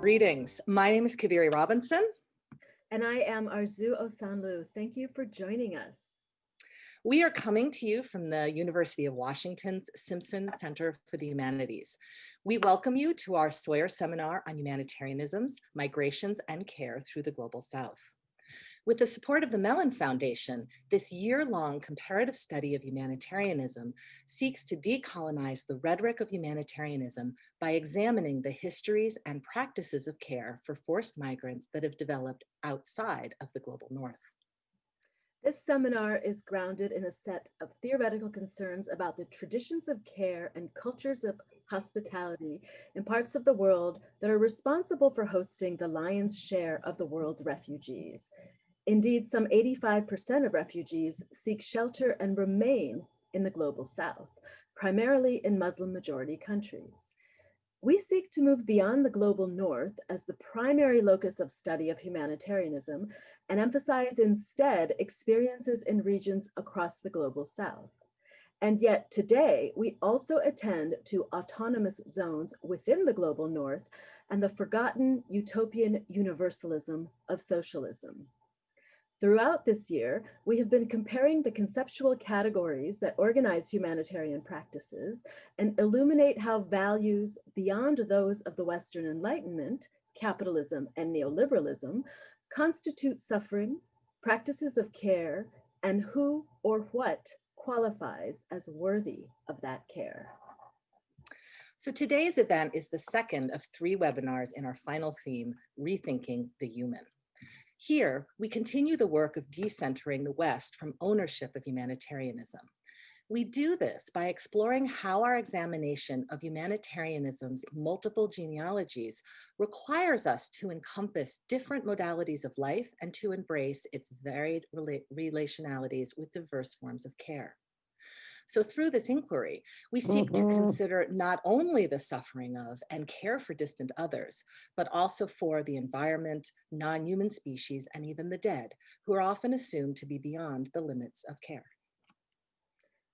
Greetings. My name is Cabeiri Robinson. And I am Arzoo Osanloo. Thank you for joining us. We are coming to you from the University of Washington's Simpson Center for the Humanities. We welcome you to our Sawyer Seminar on Humanitarianisms, Migrations, and Care through the Global South. With the support of the Mellon Foundation, this year-long comparative study of humanitarianism seeks to decolonize the rhetoric of humanitarianism by examining the histories and practices of care for forced migrants that have developed outside of the global north. This seminar is grounded in a set of theoretical concerns about the traditions of care and cultures of hospitality in parts of the world that are responsible for hosting the lion's share of the world's refugees, Indeed, some 85% of refugees seek shelter and remain in the global south, primarily in Muslim majority countries. We seek to move beyond the global north as the primary locus of study of humanitarianism and emphasize instead experiences in regions across the global south. And yet today, we also attend to autonomous zones within the global north and the forgotten utopian universalism of socialism. Throughout this year, we have been comparing the conceptual categories that organize humanitarian practices and illuminate how values beyond those of the Western Enlightenment, capitalism and neoliberalism, constitute suffering, practices of care, and who or what qualifies as worthy of that care. So today's event is the second of three webinars in our final theme, Rethinking the Human. Here, we continue the work of decentering the West from ownership of humanitarianism. We do this by exploring how our examination of humanitarianism's multiple genealogies requires us to encompass different modalities of life and to embrace its varied rela relationalities with diverse forms of care. So through this inquiry, we seek to mm-hmm. consider not only the suffering of and care for distant others, but also for the environment, non-human species, and even the dead, who are often assumed to be beyond the limits of care.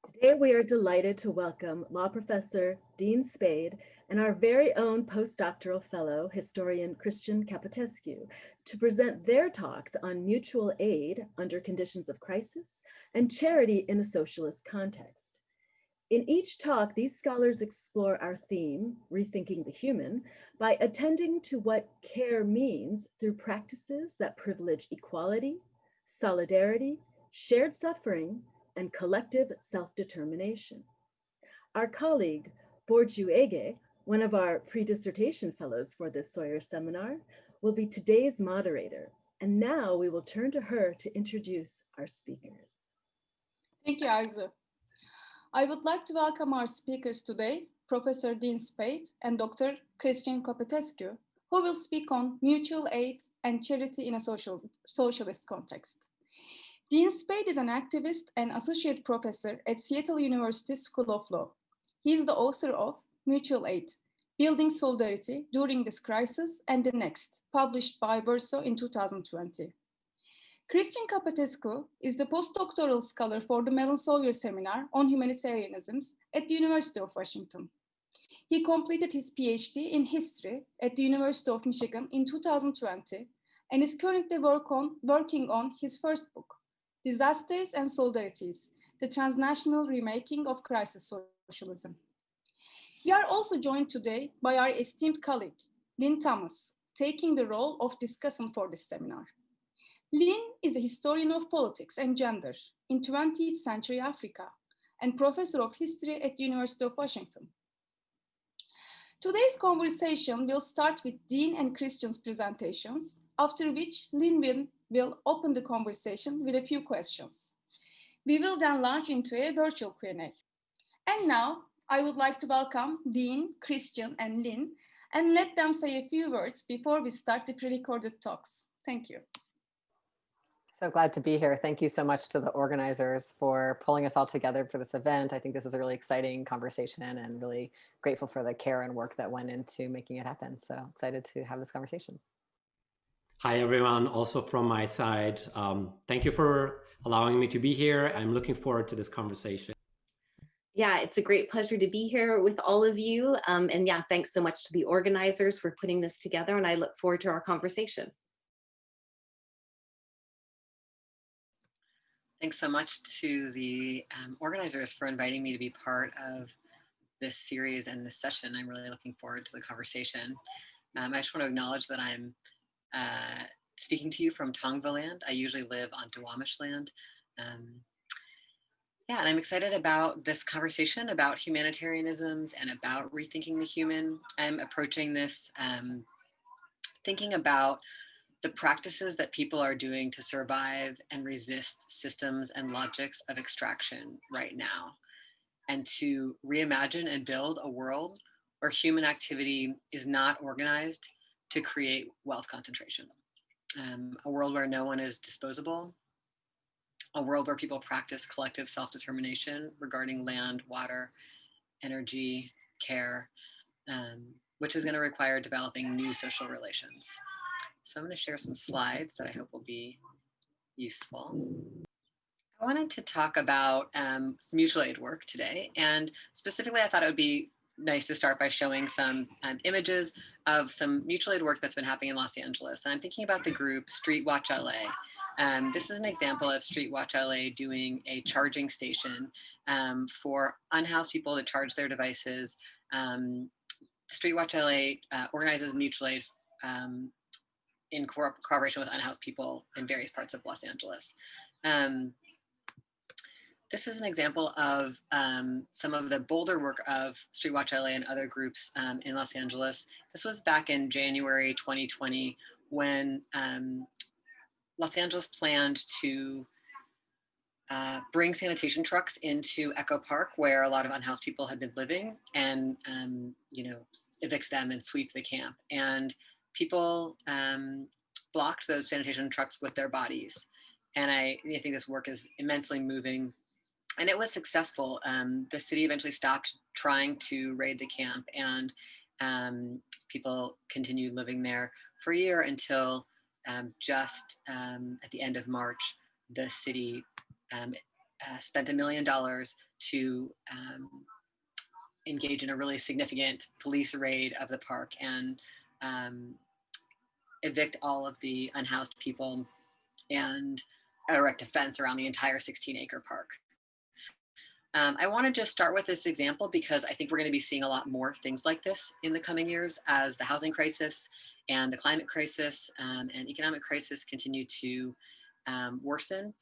Today, we are delighted to welcome law professor Dean Spade and our very own postdoctoral fellow, historian Christian Capotescu, to present their talks on mutual aid under conditions of crisis and charity in a socialist context. In each talk, these scholars explore our theme, Rethinking the Human, by attending to what care means through practices that privilege equality, solidarity, shared suffering, and collective self-determination. Our colleague, Burcu Ege, one of our pre-dissertation fellows for this Sawyer seminar, will be today's moderator. And now we will turn to her to introduce our speakers. Thank you, Arzoo. I would like to welcome our speakers today, Professor Dean Spade and Dr. Christian Capotescu, who will speak on mutual aid and charity in a social, socialist context. Dean Spade is an activist and associate professor at Seattle University School of Law. He is the author of Mutual Aid, Building Solidarity During this Crisis and the Next, published by Verso in 2020. Christian Capotescu is the postdoctoral scholar for the Mellon Sawyer Seminar on Humanitarianisms at the University of Washington. He completed his PhD in history at the University of Michigan in 2020 and is currently work on, working on his first book, Disasters and Solidarities, the Transnational Remaking of Crisis Socialism. We are also joined today by our esteemed colleague, Lynn Thomas, taking the role of discussant for this seminar. Lynn is a historian of politics and gender in 20th century Africa and professor of history at the University of Washington. Today's conversation will start with Dean and Christian's presentations, after which Lynn will will open the conversation with a few questions. We will then launch into a virtual Q&A. And now I would like to welcome Dean, Christian, and Lynn, and let them say a few words before we start the pre-recorded talks. Thank you. So glad to be here. Thank you so much to the organizers for pulling us all together for this event. I think this is a really exciting conversation and really grateful for the care and work that went into making it happen. So excited to have this conversation. Hi, everyone. Also from my side, um, thank you for allowing me to be here. I'm looking forward to this conversation. Yeah, it's a great pleasure to be here with all of you. Um, and yeah, thanks so much to the organizers for putting this together and I look forward to our conversation. Thanks so much to the um, organizers for inviting me to be part of this series and this session. I'm really looking forward to the conversation. Um, I just want to acknowledge that I'm uh, speaking to you from Tongva land. I usually live on Duwamish land. Um, yeah, and I'm excited about this conversation about humanitarianisms and about rethinking the human. I'm approaching this um, thinking about the practices that people are doing to survive and resist systems and logics of extraction right now, and to reimagine and build a world where human activity is not organized to create wealth concentration. Um, a world where no one is disposable, a world where people practice collective self-determination regarding land, water, energy, care, um, which is going to require developing new social relations. So I'm going to share some slides that I hope will be useful. I wanted to talk about um, mutual aid work today, and specifically I thought it would be nice to start by showing some um, images of some mutual aid work that's been happening in Los Angeles. And I'm thinking about the group Street Watch LA. Um, this is an example of Street Watch LA doing a charging station um, for unhoused people to charge their devices. Um, Street Watch LA uh, organizes mutual aid um, in co cooperation with unhoused people in various parts of Los Angeles. Um, this is an example of um, some of the bolder work of Street Watch LA and other groups um, in Los Angeles. This was back in January 2020 when um, Los Angeles planned to uh, bring sanitation trucks into Echo Park, where a lot of unhoused people had been living, and um, you know evict them and sweep the camp. And people um, blocked those sanitation trucks with their bodies. And I, I think this work is immensely moving. And it was successful. Um, the city eventually stopped trying to raid the camp and um, people continued living there for a year until um, just um, at the end of March, the city um, uh, spent a million dollars to um, engage in a really significant police raid of the park and evict all of the unhoused people and erect a fence around the entire 16 acre park. Um, I want to just start with this example because I think we're going to be seeing a lot more things like this in the coming years as the housing crisis and the climate crisis um, and economic crisis continue to um, worsen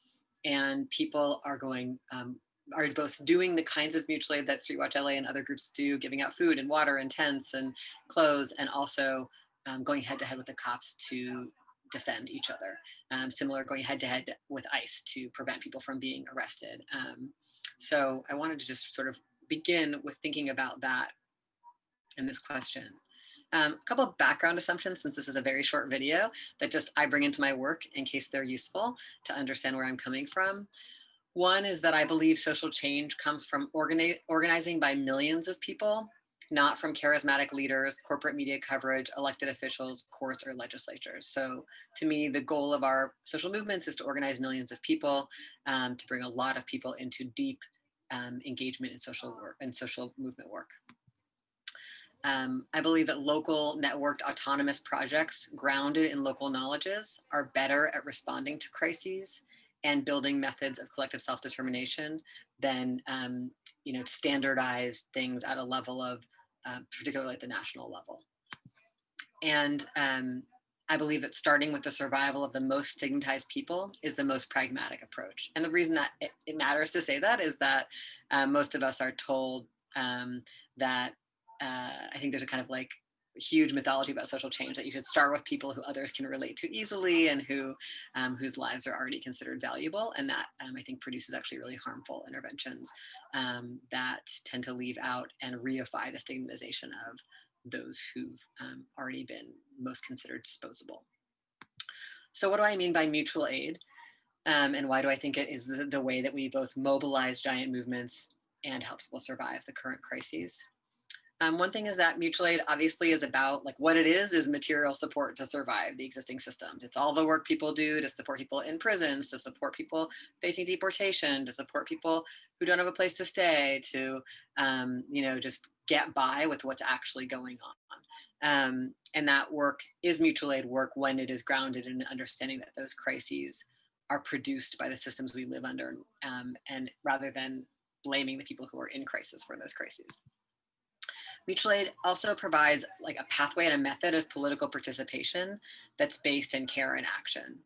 and people are going um, are both doing the kinds of mutual aid that Street Watch LA and other groups do, giving out food and water and tents and clothes, and also um, going head to head with the cops to defend each other. Um, similar going head to head with ICE to prevent people from being arrested. So I wanted to just sort of begin with thinking about that in this question. Um, a couple of background assumptions, since this is a very short video that just I bring into my work in case they're useful to understand where I'm coming from. One is that I believe social change comes from organi organizing by millions of people not from charismatic leaders, corporate media coverage, elected officials, courts, or legislatures. So to me, the goal of our social movements is to organize millions of people, um, to bring a lot of people into deep um, engagement in social work and social movement work. Um, I believe that local networked autonomous projects grounded in local knowledges are better at responding to crises and building methods of collective self-determination than um, you know standardized things at a level of uh, particularly at the national level. And um, I believe that starting with the survival of the most stigmatized people is the most pragmatic approach. And the reason that it, it matters to say that is that uh, most of us are told um, that uh, I think there's a kind of like huge mythology about social change that you should start with people who others can relate to easily and who um, whose lives are already considered valuable and that um, I think produces actually really harmful interventions um, that tend to leave out and reify the stigmatization of those who've um, already been most considered disposable. So what do I mean by mutual aid? Um, and why do I think it is the, the way that we both mobilize giant movements and help people survive the current crises? Um, one thing is that mutual aid obviously is about like what it is is material support to survive the existing systems. It's all the work people do to support people in prisons, to support people facing deportation, to support people who don't have a place to stay, to um, you know just get by with what's actually going on. Um, and that work is mutual aid work when it is grounded in understanding that those crises are produced by the systems we live under um, and rather than blaming the people who are in crisis for those crises. Mutual aid also provides like a pathway and a method of political participation that's based in care and action.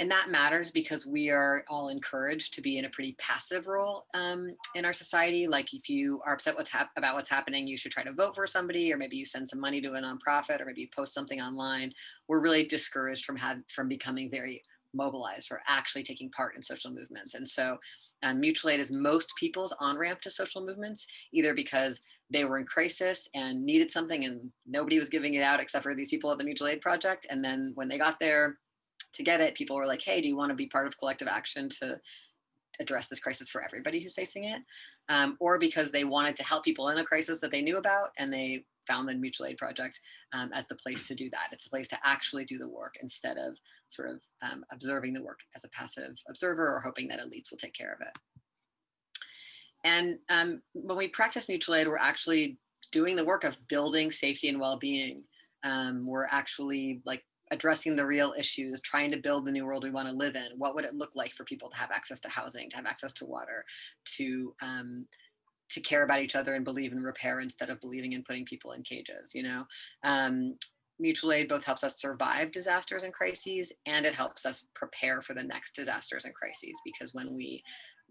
And that matters because we are all encouraged to be in a pretty passive role um, in our society. Like if you are upset what's about what's happening, you should try to vote for somebody, or maybe you send some money to a nonprofit, or maybe you post something online. We're really discouraged from from becoming very mobilized for actually taking part in social movements. And so um, mutual aid is most people's on-ramp to social movements, either because they were in crisis and needed something and nobody was giving it out except for these people at the mutual aid project. And then when they got there to get it, people were like, hey, do you wanna be part of collective action to address this crisis for everybody who's facing it? Um, or because they wanted to help people in a crisis that they knew about and they found the mutual aid project um, as the place to do that. It's a place to actually do the work instead of sort of um, observing the work as a passive observer or hoping that elites will take care of it. And um, when we practice mutual aid, we're actually doing the work of building safety and well-being. Um, we're actually like addressing the real issues, trying to build the new world we want to live in. What would it look like for people to have access to housing, to have access to water, to um, to care about each other and believe in repair instead of believing in putting people in cages, you know? Um, mutual aid both helps us survive disasters and crises and it helps us prepare for the next disasters and crises because when we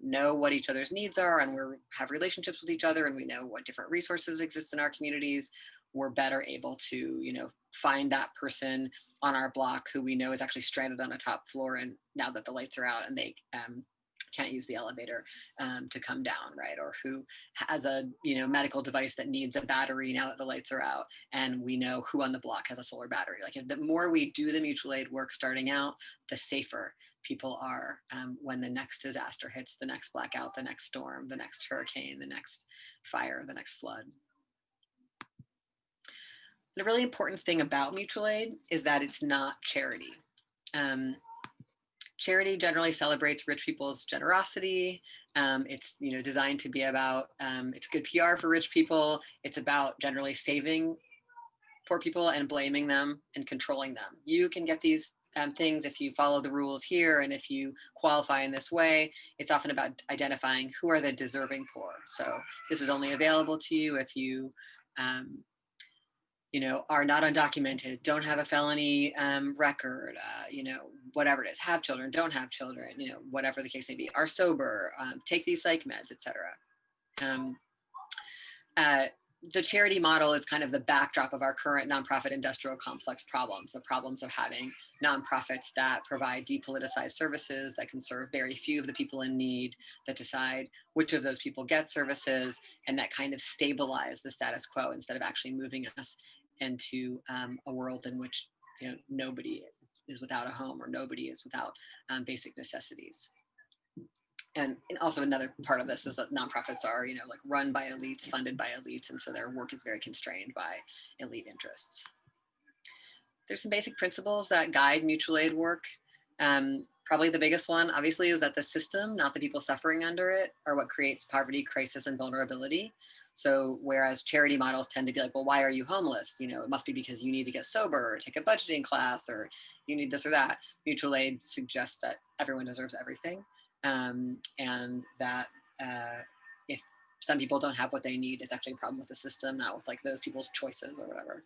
know what each other's needs are and we have relationships with each other and we know what different resources exist in our communities we're better able to you know find that person on our block who we know is actually stranded on a top floor and now that the lights are out and they um, can't use the elevator um, to come down, right? Or who has a you know medical device that needs a battery now that the lights are out, and we know who on the block has a solar battery. Like the more we do the mutual aid work starting out, the safer people are um, when the next disaster hits, the next blackout, the next storm, the next hurricane, the next fire, the next flood. The really important thing about mutual aid is that it's not charity. Um, charity generally celebrates rich people's generosity. Um, it's you know designed to be about um, it's good PR for rich people. It's about generally saving poor people and blaming them and controlling them. You can get these um, things if you follow the rules here and if you qualify in this way. It's often about identifying who are the deserving poor. So this is only available to you if you um, you know, are not undocumented, don't have a felony um, record, uh, you know, whatever it is, have children, don't have children, you know, whatever the case may be, are sober, um, take these psych meds, etc. Um, uh, the charity model is kind of the backdrop of our current nonprofit industrial complex problems, the problems of having nonprofits that provide depoliticized services that can serve very few of the people in need, that decide which of those people get services, and that kind of stabilize the status quo instead of actually moving us into um, a world in which you know nobody is without a home or nobody is without um, basic necessities. And, and, also another part of this is that nonprofits are, you know, like run by elites, funded by elites, and so their work is very constrained by elite interests. There's some basic principles that guide mutual aid work. Um, probably the biggest one, obviously, is that the system, not the people suffering under it, are what creates poverty, crisis, and vulnerability. So whereas charity models tend to be like, well, why are you homeless? You know, it must be because you need to get sober or take a budgeting class or you need this or that. Mutual aid suggests that everyone deserves everything um, and that uh, if some people don't have what they need, it's actually a problem with the system, not with like those people's choices or whatever.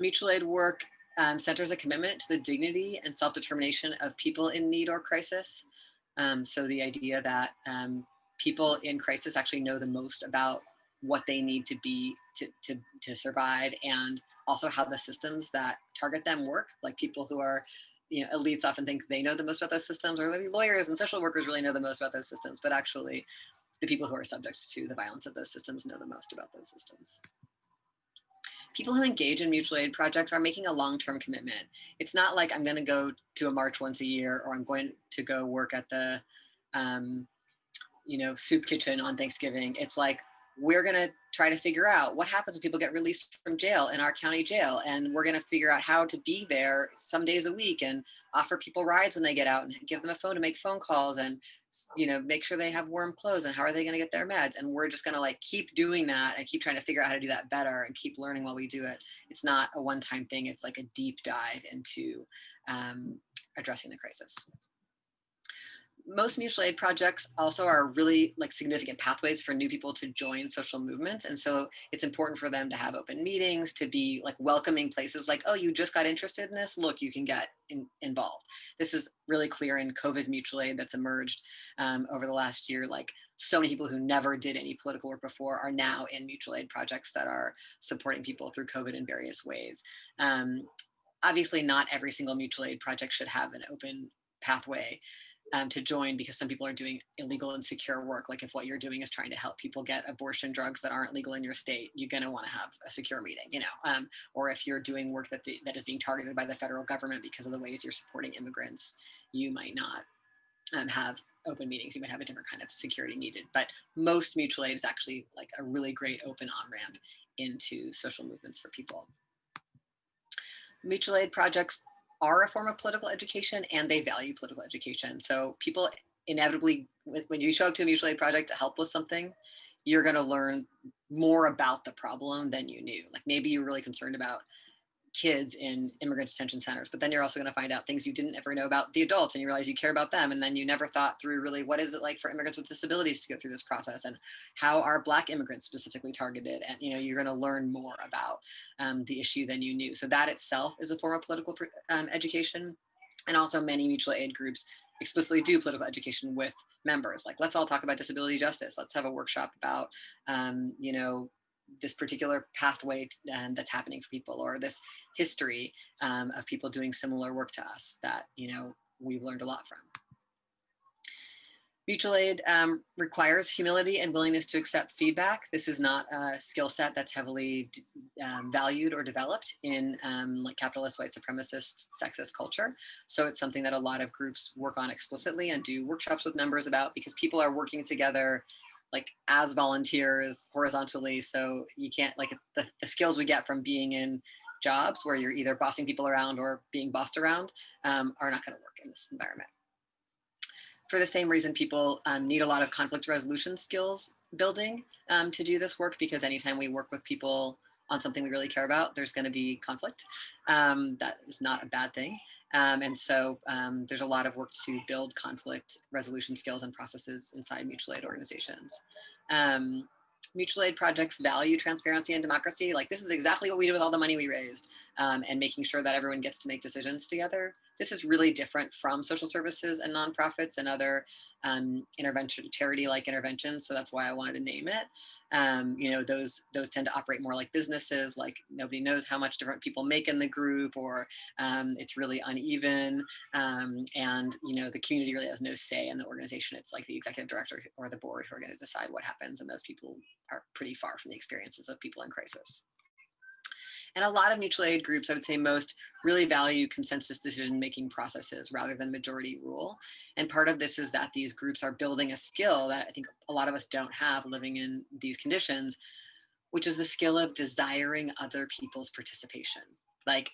Mutual aid work um, centers a commitment to the dignity and self-determination of people in need or crisis. Um, so the idea that um, people in crisis actually know the most about what they need to be to, to, to survive and also how the systems that target them work. Like people who are you know elites often think they know the most about those systems or maybe lawyers and social workers really know the most about those systems but actually the people who are subject to the violence of those systems know the most about those systems. People who engage in mutual aid projects are making a long-term commitment. It's not like i'm going to go to a march once a year or i'm going to go work at the um, you know, soup kitchen on Thanksgiving. It's like we're going to try to figure out what happens when people get released from jail in our county jail. And we're going to figure out how to be there some days a week and offer people rides when they get out and give them a phone to make phone calls and, you know, make sure they have warm clothes and how are they going to get their meds. And we're just going to like keep doing that and keep trying to figure out how to do that better and keep learning while we do it. It's not a one time thing. It's like a deep dive into um, addressing the crisis most mutual aid projects also are really like significant pathways for new people to join social movements. And so it's important for them to have open meetings, to be like welcoming places like, oh, you just got interested in this, look, you can get in, involved. This is really clear in COVID mutual aid that's emerged um, over the last year. Like so many people who never did any political work before are now in mutual aid projects that are supporting people through COVID in various ways. Um, obviously not every single mutual aid project should have an open pathway um, to join because some people are doing illegal and secure work. Like if what you're doing is trying to help people get abortion drugs that aren't legal in your state, you're going to want to have a secure meeting, you know. Um, or if you're doing work that the, that is being targeted by the federal government because of the ways you're supporting immigrants, you might not um, have open meetings. You might have a different kind of security needed. But most mutual aid is actually like a really great open on ramp into social movements for people. Mutual aid projects are a form of political education and they value political education. So people inevitably, when you show up to a mutual aid project to help with something, you're going to learn more about the problem than you knew. Like maybe you're really concerned about kids in immigrant detention centers, but then you're also going to find out things you didn't ever know about the adults and you realize you care about them. And then you never thought through really what is it like for immigrants with disabilities to go through this process and how are black immigrants specifically targeted? And, you know, you're going to learn more about um, the issue than you knew. So that itself is a form of political um, education. And also many mutual aid groups explicitly do political education with members. Like, let's all talk about disability justice. Let's have a workshop about, um, you know, this particular pathway um, that's happening for people or this history um, of people doing similar work to us that you know we've learned a lot from. Mutual aid um, requires humility and willingness to accept feedback. This is not a skill set that's heavily um, valued or developed in um, like capitalist, white supremacist, sexist culture. So it's something that a lot of groups work on explicitly and do workshops with members about because people are working together like as volunteers horizontally. So you can't like the, the skills we get from being in jobs where you're either bossing people around or being bossed around um, are not going to work in this environment. For the same reason, people um, need a lot of conflict resolution skills building um, to do this work because anytime we work with people on something we really care about, there's going to be conflict. Um, that is not a bad thing. Um, and so um, there's a lot of work to build conflict resolution skills and processes inside mutual aid organizations. Um, mutual aid projects value transparency and democracy. Like this is exactly what we did with all the money we raised um, and making sure that everyone gets to make decisions together. This is really different from social services and nonprofits and other um, intervention, charity-like interventions. So that's why I wanted to name it. Um, you know, those those tend to operate more like businesses, like nobody knows how much different people make in the group or um, it's really uneven. Um, and, you know, the community really has no say in the organization. It's like the executive director or the board who are going to decide what happens. And those people are pretty far from the experiences of people in crisis. And a lot of mutual aid groups, I would say most, really value consensus decision-making processes rather than majority rule. And part of this is that these groups are building a skill that I think a lot of us don't have living in these conditions, which is the skill of desiring other people's participation. Like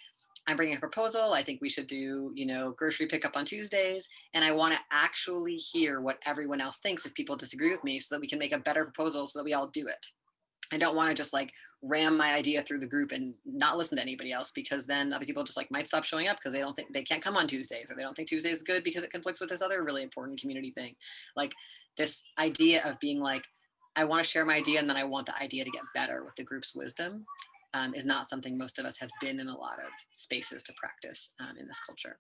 I'm bringing a proposal. I think we should do, you know, grocery pickup on Tuesdays. And I want to actually hear what everyone else thinks if people disagree with me so that we can make a better proposal so that we all do it. I don't want to just like ram my idea through the group and not listen to anybody else because then other people just like might stop showing up because they don't think they can't come on Tuesdays or they don't think Tuesday is good because it conflicts with this other really important community thing. Like this idea of being like, I want to share my idea and then I want the idea to get better with the group's wisdom um, is not something most of us have been in a lot of spaces to practice um, in this culture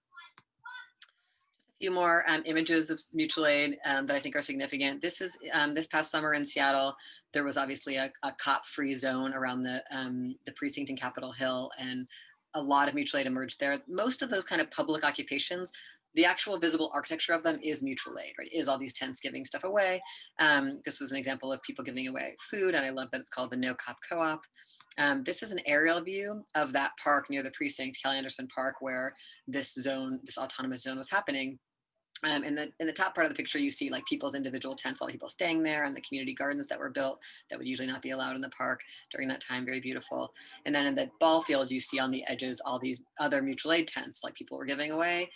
few more um, images of mutual aid um, that I think are significant. This is um, this past summer in Seattle, there was obviously a, a cop-free zone around the, um, the precinct in Capitol Hill and a lot of mutual aid emerged there. Most of those kind of public occupations, the actual visible architecture of them is mutual aid, right? Is all these tents giving stuff away. Um, this was an example of people giving away food, and I love that it's called the No Cop Co-op. Um, this is an aerial view of that park near the precinct, Cal Anderson Park, where this zone, this autonomous zone was happening. Um, in the in the top part of the picture, you see like people's individual tents, all people staying there, and the community gardens that were built that would usually not be allowed in the park during that time. Very beautiful. And then in the ball field, you see on the edges all these other mutual aid tents, like people were giving away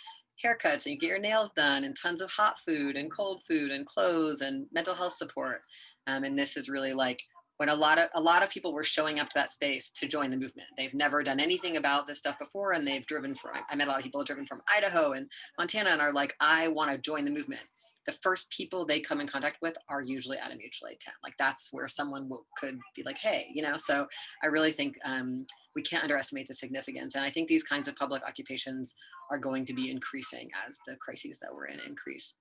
haircuts and you get your nails done, and tons of hot food and cold food and clothes and mental health support. Um, and this is really like when a lot of a lot of people were showing up to that space to join the movement. They've never done anything about this stuff before, and they've driven from. I met a lot of people driven from Idaho and Montana, and are like, I want to join the movement. The first people they come in contact with are usually at a mutual aid tent. Like that's where someone will, could be like, hey, you know. So I really think um, we can't underestimate the significance, and I think these kinds of public occupations are going to be increasing as the crises that we're in increase.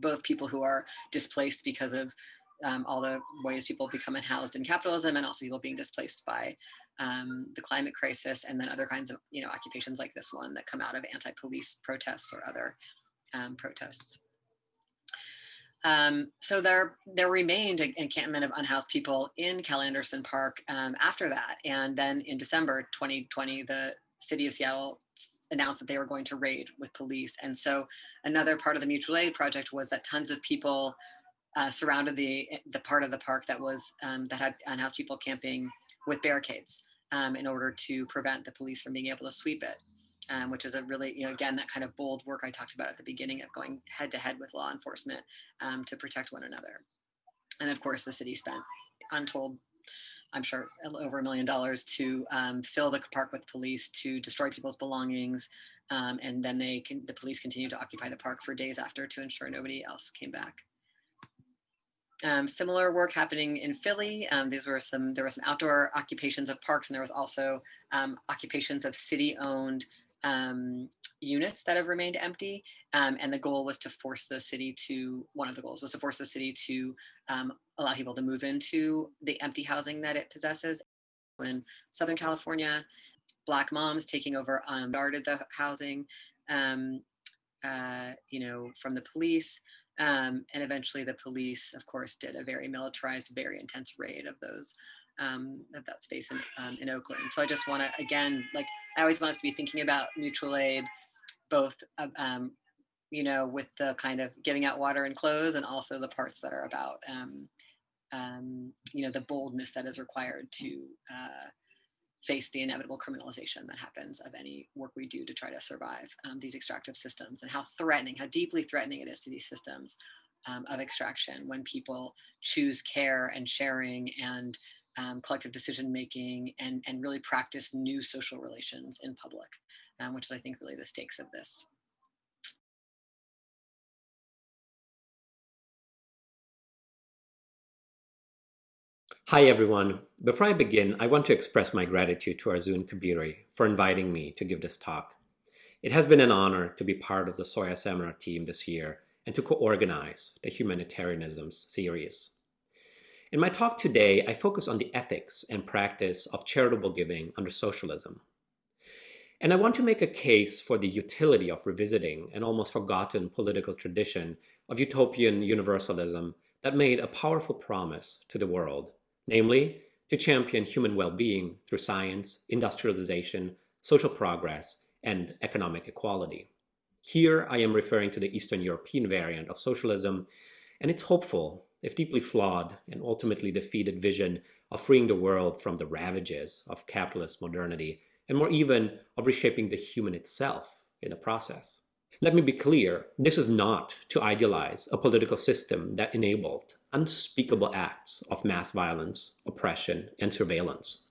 Both people who are displaced because of um, all the ways people become unhoused in capitalism and also people being displaced by um, the climate crisis and then other kinds of you know occupations like this one that come out of anti-police protests or other um, protests. Um, so there, there remained an encampment of unhoused people in Cal Anderson Park um, after that. And then in December 2020, the city of Seattle announced that they were going to raid with police. And so another part of the mutual aid project was that tons of people uh, surrounded the the part of the park that was um, that had unhoused people camping with barricades um, in order to prevent the police from being able to sweep it. Um, which is a really, you know, again, that kind of bold work I talked about at the beginning of going head to head with law enforcement um, to protect one another. And of course, the city spent untold, I'm sure, over a million dollars to um, fill the park with police, to destroy people's belongings, um, and then they can, the police continued to occupy the park for days after to ensure nobody else came back. Um, similar work happening in Philly. Um, these were some, there were some outdoor occupations of parks and there was also um, occupations of city-owned um, units that have remained empty. Um, and the goal was to force the city to, one of the goals was to force the city to um, allow people to move into the empty housing that it possesses. In Southern California, Black moms taking over guarded the housing, uh, you know, from the police. Um, and eventually the police, of course, did a very militarized, very intense raid of those um, of that space in, um, in Oakland. So I just want to, again, like I always want us to be thinking about mutual aid, both, um, you know, with the kind of giving out water and clothes and also the parts that are about, um, um, you know, the boldness that is required to uh, face the inevitable criminalization that happens of any work we do to try to survive um, these extractive systems and how threatening, how deeply threatening it is to these systems um, of extraction when people choose care and sharing and um, collective decision making and, and really practice new social relations in public, um, which is I think really the stakes of this. Hi everyone. Before I begin, I want to express my gratitude to Arjun Cabeiri for inviting me to give this talk. It has been an honor to be part of the Sawyer Seminar team this year and to co-organize the Humanitarianisms series. In my talk today, I focus on the ethics and practice of charitable giving under socialism. And I want to make a case for the utility of revisiting an almost forgotten political tradition of utopian universalism that made a powerful promise to the world namely, to champion human well-being through science, industrialization, social progress, and economic equality. Here I am referring to the Eastern European variant of socialism and its hopeful, if deeply flawed and ultimately defeated vision of freeing the world from the ravages of capitalist modernity and more even of reshaping the human itself in the process. Let me be clear, this is not to idealize a political system that enabled unspeakable acts of mass violence, oppression, and surveillance.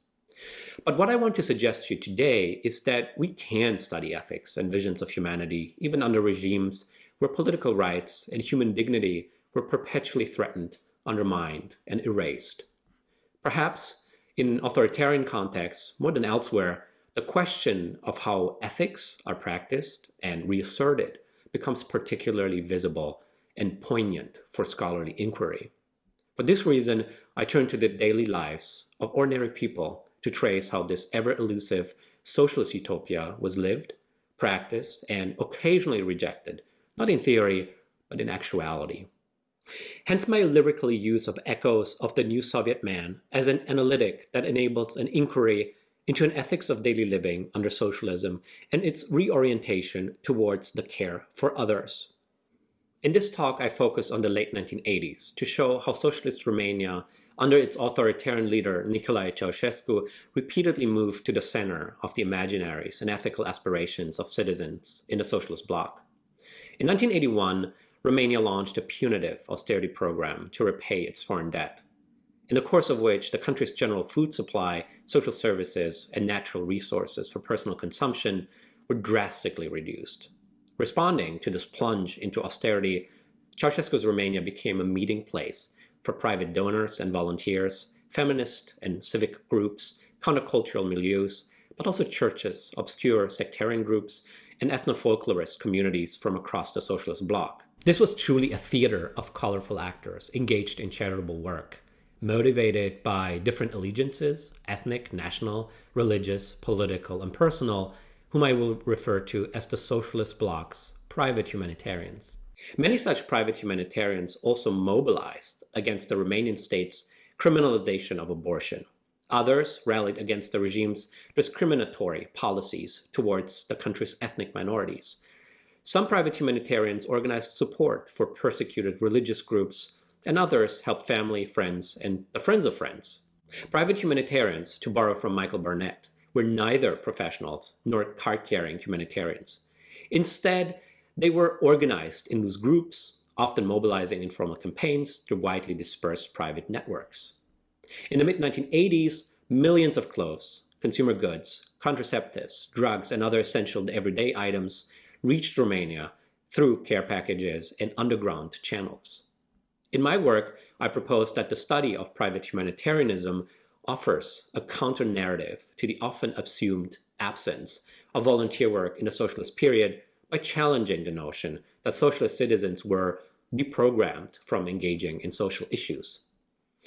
But what I want to suggest to you today is that we can study ethics and visions of humanity even under regimes where political rights and human dignity were perpetually threatened, undermined, and erased. Perhaps in authoritarian contexts, more than elsewhere, the question of how ethics are practiced and reasserted becomes particularly visible and poignant for scholarly inquiry. For this reason, I turn to the daily lives of ordinary people to trace how this ever-elusive socialist utopia was lived, practiced, and occasionally rejected, not in theory, but in actuality. Hence my lyrical use of echoes of the new Soviet man as an analytic that enables an inquiry into an ethics of daily living under socialism and its reorientation towards the care for others. In this talk, I focus on the late 1980s to show how socialist Romania, under its authoritarian leader Nicolae Ceausescu, repeatedly moved to the center of the imaginaries and ethical aspirations of citizens in the socialist bloc. In 1981, Romania launched a punitive austerity program to repay its foreign debt, in the course of which the country's general food supply, social services, and natural resources for personal consumption were drastically reduced. Responding to this plunge into austerity, Ceausescu's Romania became a meeting place for private donors and volunteers, feminist and civic groups, countercultural milieus, but also churches, obscure sectarian groups, and ethno-folklorist communities from across the socialist bloc. This was truly a theater of colorful actors engaged in charitable work, motivated by different allegiances, ethnic, national, religious, political, and personal, whom I will refer to as the socialist bloc's private humanitarians. Many such private humanitarians also mobilized against the Romanian state's criminalization of abortion. Others rallied against the regime's discriminatory policies towards the country's ethnic minorities. Some private humanitarians organized support for persecuted religious groups, and others helped family, friends, and the friends of friends. Private humanitarians, to borrow from Michael Barnett, were neither professionals nor card-carrying humanitarians. Instead, they were organized in loose groups, often mobilizing informal campaigns through widely dispersed private networks. In the mid-1980s, millions of clothes, consumer goods, contraceptives, drugs, and other essential everyday items reached Romania through care packages and underground channels. In my work, I propose that the study of private humanitarianism offers a counter-narrative to the often assumed absence of volunteer work in the socialist period by challenging the notion that socialist citizens were deprogrammed from engaging in social issues.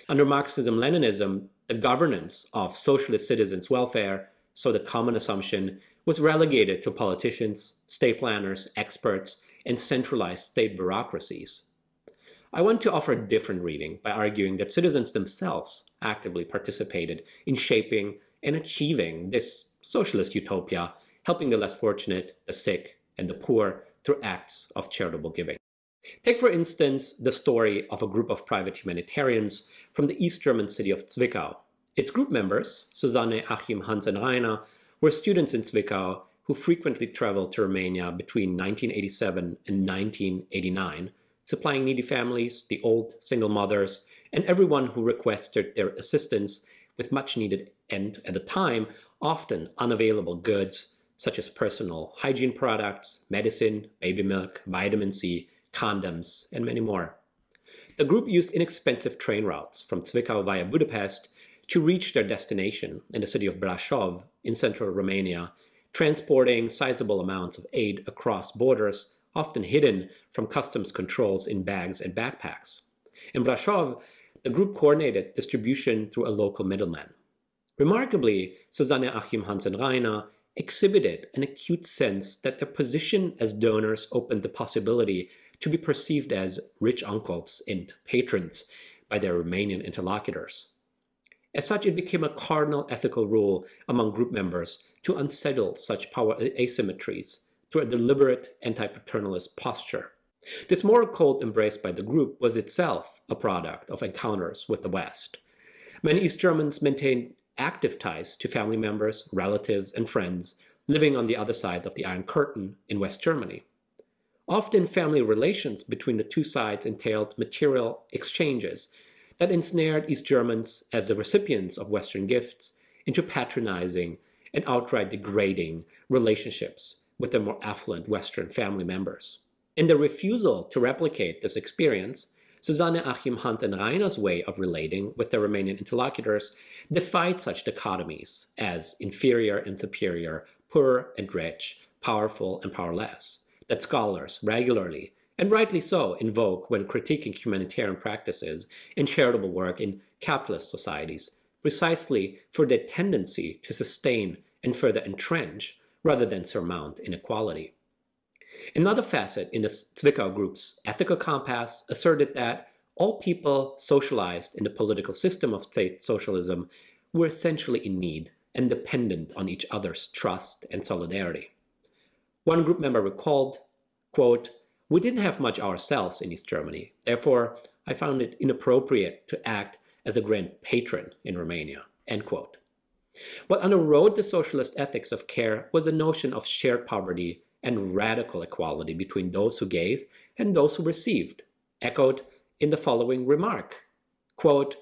Under Marxism-Leninism, the governance of socialist citizens' welfare, so the common assumption, was relegated to politicians, state planners, experts, and centralized state bureaucracies. I want to offer a different reading by arguing that citizens themselves actively participated in shaping and achieving this socialist utopia, helping the less fortunate, the sick, and the poor through acts of charitable giving. Take, for instance, the story of a group of private humanitarians from the East German city of Zwickau. Its group members, Susanne, Achim, Hans, and Rainer, were students in Zwickau who frequently traveled to Romania between 1987 and 1989, supplying needy families, the old, single mothers, and everyone who requested their assistance with much needed and, at the time, often unavailable goods such as personal hygiene products, medicine, baby milk, vitamin C, condoms, and many more. The group used inexpensive train routes from Zwickau via Budapest to reach their destination in the city of Brașov in central Romania, transporting sizable amounts of aid across borders, often hidden from customs controls in bags and backpacks. In Brașov, the group coordinated distribution through a local middleman. Remarkably, Susanne Achim Hans and exhibited an acute sense that their position as donors opened the possibility to be perceived as rich uncles and patrons by their Romanian interlocutors. As such, it became a cardinal ethical rule among group members to unsettle such power asymmetries through a deliberate anti-paternalist posture. This moral code embraced by the group was itself a product of encounters with the West. Many East Germans maintained active ties to family members, relatives, and friends living on the other side of the Iron Curtain in West Germany. Often family relations between the two sides entailed material exchanges that ensnared East Germans as the recipients of Western gifts into patronizing and outright degrading relationships with their more affluent Western family members. In their refusal to replicate this experience, Susanne Achim Hans and Rainer's way of relating with their Romanian interlocutors defied such dichotomies as inferior and superior, poor and rich, powerful and powerless, that scholars regularly, and rightly so, invoke when critiquing humanitarian practices and charitable work in capitalist societies, precisely for their tendency to sustain and further entrench rather than surmount inequality. Another facet in the Zwickau group's ethical compass asserted that all people socialized in the political system of state socialism were essentially in need and dependent on each other's trust and solidarity. One group member recalled, quote, We didn't have much ourselves in East Germany. Therefore, I found it inappropriate to act as a grand patron in Romania. End quote. What underwrote the socialist ethics of care was a notion of shared poverty and radical equality between those who gave and those who received, echoed in the following remark. Quote,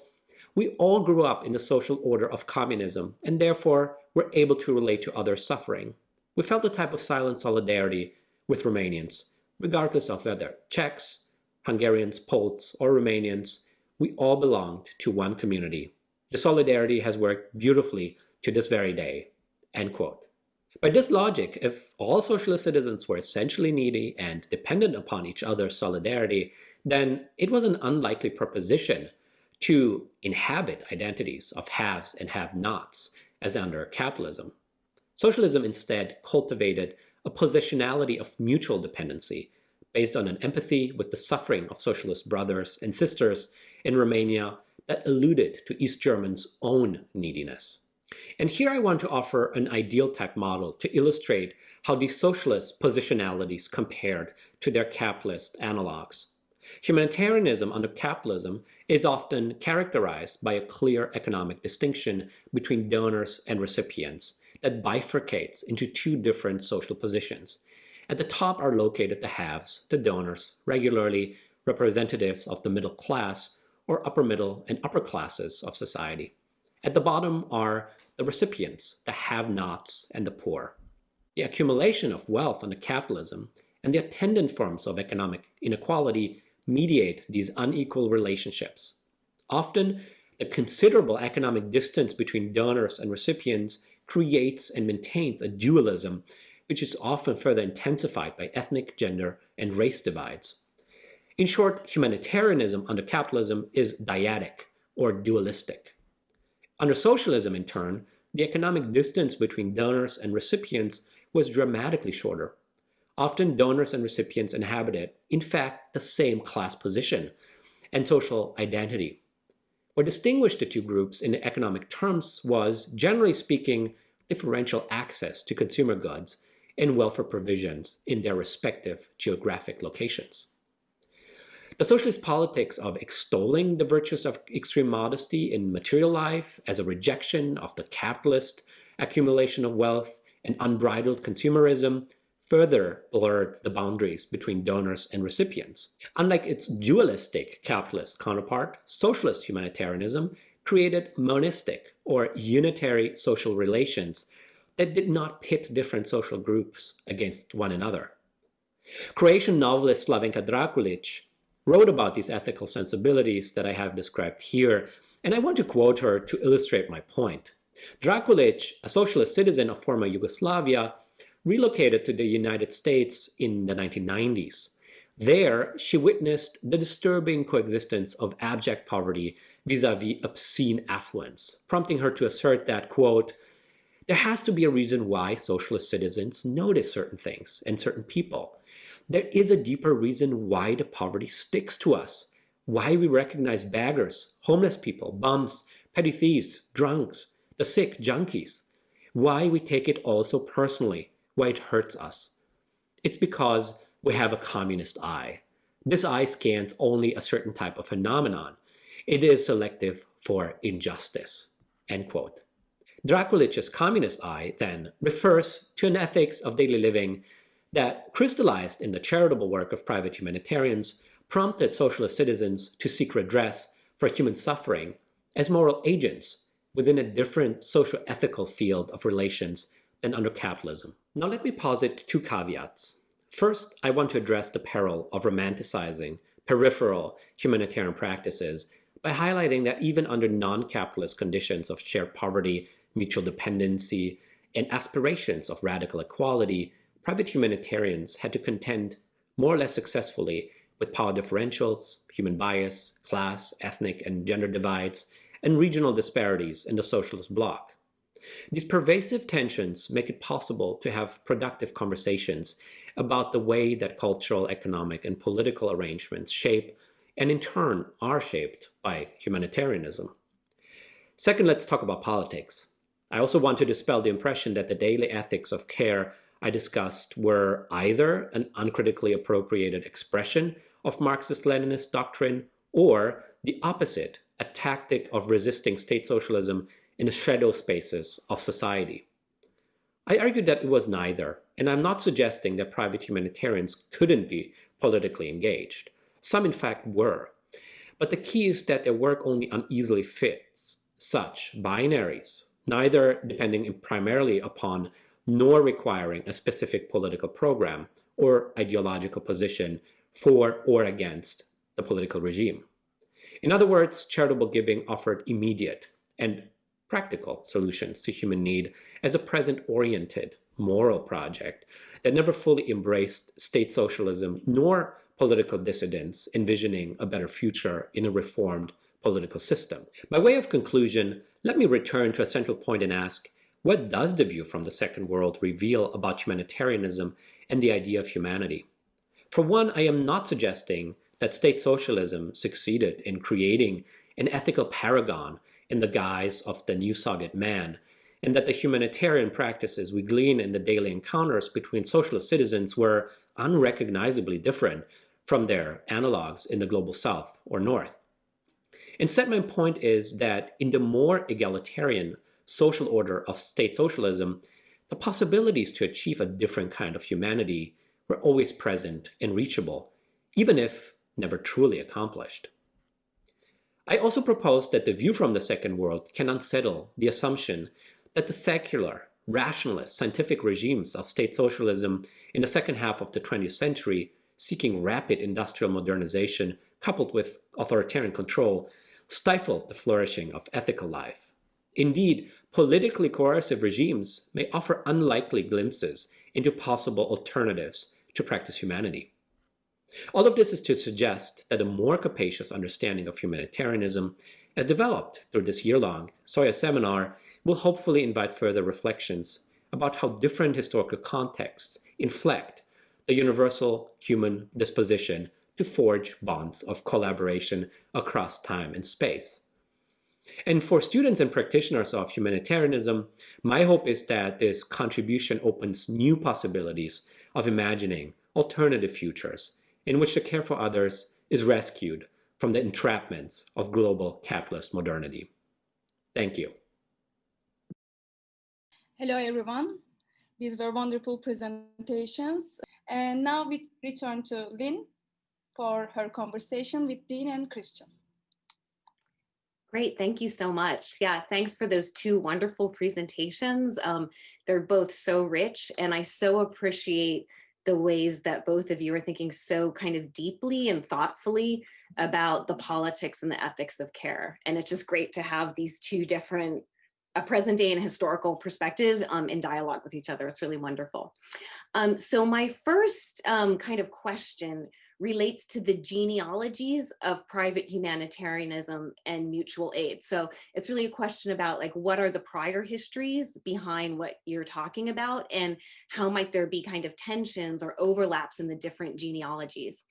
we all grew up in the social order of communism and therefore were able to relate to others' suffering. We felt a type of silent solidarity with Romanians, regardless of whether Czechs, Hungarians, Poles, or Romanians, we all belonged to one community. The solidarity has worked beautifully to this very day. End quote. By this logic, if all socialist citizens were essentially needy and dependent upon each other's solidarity, then it was an unlikely proposition to inhabit identities of haves and have-nots as under capitalism. Socialism instead cultivated a positionality of mutual dependency based on an empathy with the suffering of socialist brothers and sisters in Romania that alluded to East Germans' own neediness. And here I want to offer an ideal type model to illustrate how these socialist positionalities compared to their capitalist analogs. Humanitarianism under capitalism is often characterized by a clear economic distinction between donors and recipients that bifurcates into two different social positions. At the top are located the haves, the donors, regularly representatives of the middle class or upper middle and upper classes of society. At the bottom are the recipients, the have-nots and the poor. The accumulation of wealth under capitalism and the attendant forms of economic inequality mediate these unequal relationships. Often, the considerable economic distance between donors and recipients creates and maintains a dualism which is often further intensified by ethnic, gender, and race divides. In short, humanitarianism under capitalism is dyadic or dualistic. Under socialism, in turn, the economic distance between donors and recipients was dramatically shorter. Often donors and recipients inhabited, in fact, the same class position and social identity. What distinguished the two groups in economic terms was, generally speaking, differential access to consumer goods and welfare provisions in their respective geographic locations. The socialist politics of extolling the virtues of extreme modesty in material life as a rejection of the capitalist accumulation of wealth and unbridled consumerism further blurred the boundaries between donors and recipients. Unlike its dualistic capitalist counterpart, socialist humanitarianism created monistic or unitary social relations that did not pit different social groups against one another. Croatian novelist Slavenka Drakulic wrote about these ethical sensibilities that I have described here, and I want to quote her to illustrate my point. Drakulic, a socialist citizen of former Yugoslavia, relocated to the United States in the 1990s. There, she witnessed the disturbing coexistence of abject poverty vis-a-vis obscene affluence, prompting her to assert that, quote, there has to be a reason why socialist citizens notice certain things and certain people. There is a deeper reason why the poverty sticks to us, why we recognize beggars, homeless people, bums, petty thieves, drunks, the sick, junkies, why we take it all so personally, why it hurts us. It's because we have a communist eye. This eye scans only a certain type of phenomenon. It is selective for injustice. End quote. Drakulic's communist eye, then, refers to an ethics of daily living that, crystallized in the charitable work of private humanitarians, prompted socialist citizens to seek redress for human suffering as moral agents within a different socio-ethical field of relations than under capitalism. Now let me posit two caveats. First, I want to address the peril of romanticizing peripheral humanitarian practices by highlighting that even under non-capitalist conditions of shared poverty, mutual dependency, and aspirations of radical equality, private humanitarians had to contend more or less successfully with power differentials, human bias, class, ethnic, and gender divides, and regional disparities in the socialist bloc. These pervasive tensions make it possible to have productive conversations about the way that cultural, economic, and political arrangements shape and in turn are shaped by humanitarianism. Second, let's talk about politics. I also want to dispel the impression that the daily ethics of care I discussed were either an uncritically appropriated expression of Marxist-Leninist doctrine or the opposite, a tactic of resisting state socialism in the shadow spaces of society. I argued that it was neither, and I'm not suggesting that private humanitarians couldn't be politically engaged. Some, in fact, were. But the key is that their work only uneasily fits such binaries, neither depending primarily upon nor requiring a specific political program or ideological position for or against the political regime. In other words, charitable giving offered immediate and practical solutions to human need as a present-oriented moral project that never fully embraced state socialism nor political dissidents envisioning a better future in a reformed political system. By way of conclusion, let me return to a central point and ask, what does the view from the Second World reveal about humanitarianism and the idea of humanity? For one, I am not suggesting that state socialism succeeded in creating an ethical paragon in the guise of the new Soviet man, and that the humanitarian practices we glean in the daily encounters between socialist citizens were unrecognizably different from their analogs in the global south or north. Instead, my point is that in the more egalitarian social order of state socialism, the possibilities to achieve a different kind of humanity were always present and reachable, even if never truly accomplished. I also propose that the view from the Second World can unsettle the assumption that the secular, rationalist, scientific regimes of state socialism in the second half of the 20th century, seeking rapid industrial modernization coupled with authoritarian control, stifled the flourishing of ethical life. Indeed, politically coercive regimes may offer unlikely glimpses into possible alternatives to practice humanity. All of this is to suggest that a more capacious understanding of humanitarianism, as developed through this year-long Sawyer seminar, will hopefully invite further reflections about how different historical contexts inflect the universal human disposition to forge bonds of collaboration across time and space. And for students and practitioners of humanitarianism, my hope is that this contribution opens new possibilities of imagining alternative futures in which the care for others is rescued from the entrapments of global capitalist modernity. Thank you. Hello, everyone. These were wonderful presentations. And now we return to Lynn for her conversation with Dean and Christian. Great, thank you so much. Yeah, thanks for those two wonderful presentations. Um, they're both so rich and I so appreciate the ways that both of you are thinking so kind of deeply and thoughtfully about the politics and the ethics of care. And it's just great to have these two different a present day and historical perspective um, in dialogue with each other. It's really wonderful. Um, so my first um, kind of question relates to the genealogies of private humanitarianism and mutual aid. So it's really a question about like, what are the prior histories behind what you're talking about and how might there be kind of tensions or overlaps in the different genealogies.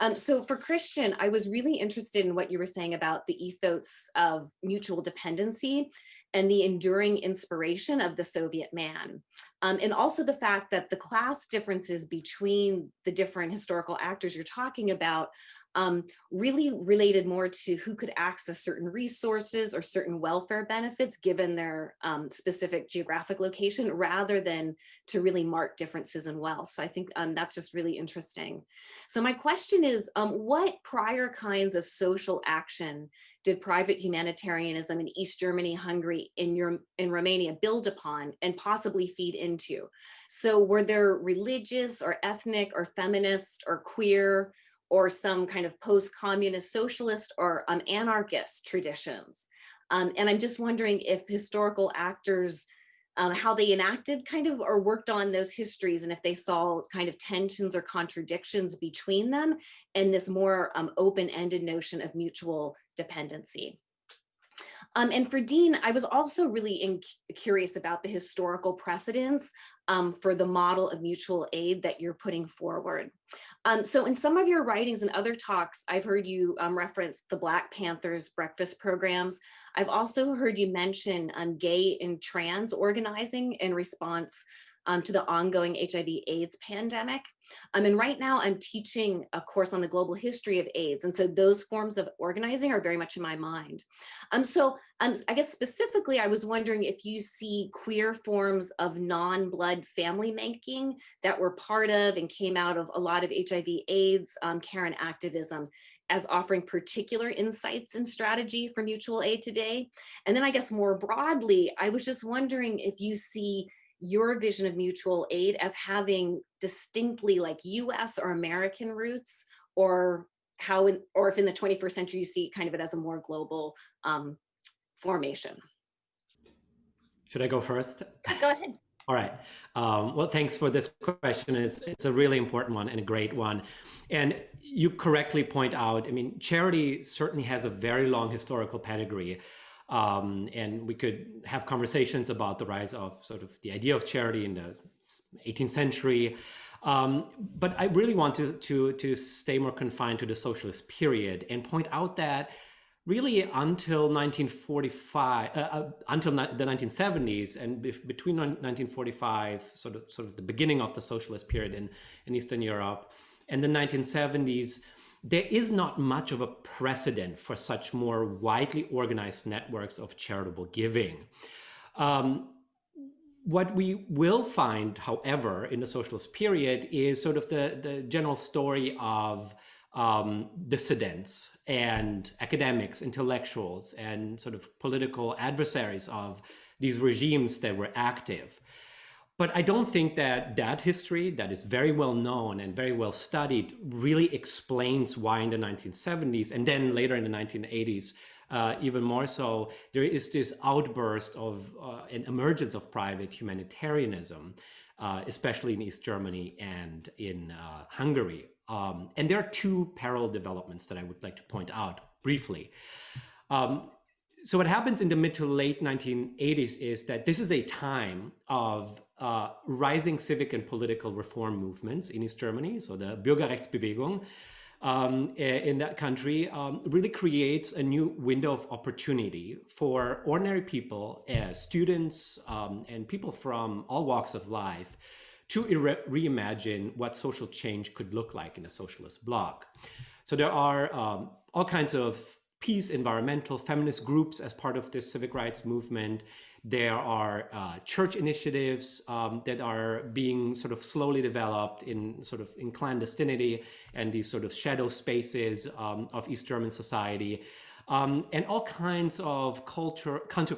Um, so for Christian, I was really interested in what you were saying about the ethos of mutual dependency and the enduring inspiration of the Soviet man. Um, and also the fact that the class differences between the different historical actors you're talking about um, really related more to who could access certain resources or certain welfare benefits given their um, specific geographic location rather than to really mark differences in wealth. So I think um, that's just really interesting. So my question is, um, what prior kinds of social action did private humanitarianism in East Germany, Hungary, in, your, in Romania build upon and possibly feed into? So were there religious or ethnic or feminist or queer or some kind of post-communist socialist or um, anarchist traditions. Um, and I'm just wondering if historical actors, um, how they enacted kind of or worked on those histories and if they saw kind of tensions or contradictions between them and this more um, open-ended notion of mutual dependency. Um, and for Dean, I was also really curious about the historical precedents um, for the model of mutual aid that you're putting forward. Um, so in some of your writings and other talks, I've heard you um, reference the Black Panthers breakfast programs. I've also heard you mention um, gay and trans organizing in response um, to the ongoing HIV AIDS pandemic. Um, and right now I'm teaching a course on the global history of AIDS. And so those forms of organizing are very much in my mind. Um, so um, I guess specifically, I was wondering if you see queer forms of non-blood family making that were part of and came out of a lot of HIV AIDS um, care and activism as offering particular insights and strategy for mutual aid today. And then I guess more broadly, I was just wondering if you see your vision of mutual aid as having distinctly like US or American roots or how in, or if in the 21st century you see kind of it as a more global um, formation. Should I go first? Go ahead. All right. Um, well, thanks for this question. It's, it's a really important one and a great one. And you correctly point out, I mean, charity certainly has a very long historical pedigree. Um, and we could have conversations about the rise of sort of the idea of charity in the 18th century. Um, but I really want to, to, to stay more confined to the socialist period and point out that really until 1945, uh, uh, until the 1970s, and between 1945, sort of, sort of the beginning of the socialist period in, in Eastern Europe, and the 1970s, there is not much of a precedent for such more widely organized networks of charitable giving. Um, what we will find, however, in the socialist period is sort of the, the general story of um, dissidents and academics, intellectuals, and sort of political adversaries of these regimes that were active. But I don't think that that history, that is very well known and very well studied, really explains why in the 1970s and then later in the 1980s, uh, even more so, there is this outburst of uh, an emergence of private humanitarianism, uh, especially in East Germany and in uh, Hungary. Um, and there are two parallel developments that I would like to point out briefly. Um, so what happens in the mid to late 1980s is that this is a time of uh, rising civic and political reform movements in East Germany. So the Bürgerrechtsbewegung um, in that country um, really creates a new window of opportunity for ordinary people, uh, students, um, and people from all walks of life to reimagine what social change could look like in a socialist bloc. So there are um, all kinds of peace, environmental, feminist groups as part of this civic rights movement. There are uh, church initiatives um, that are being sort of slowly developed in sort of in clandestinity and these sort of shadow spaces um, of East German society. Um, and all kinds of culture, counter,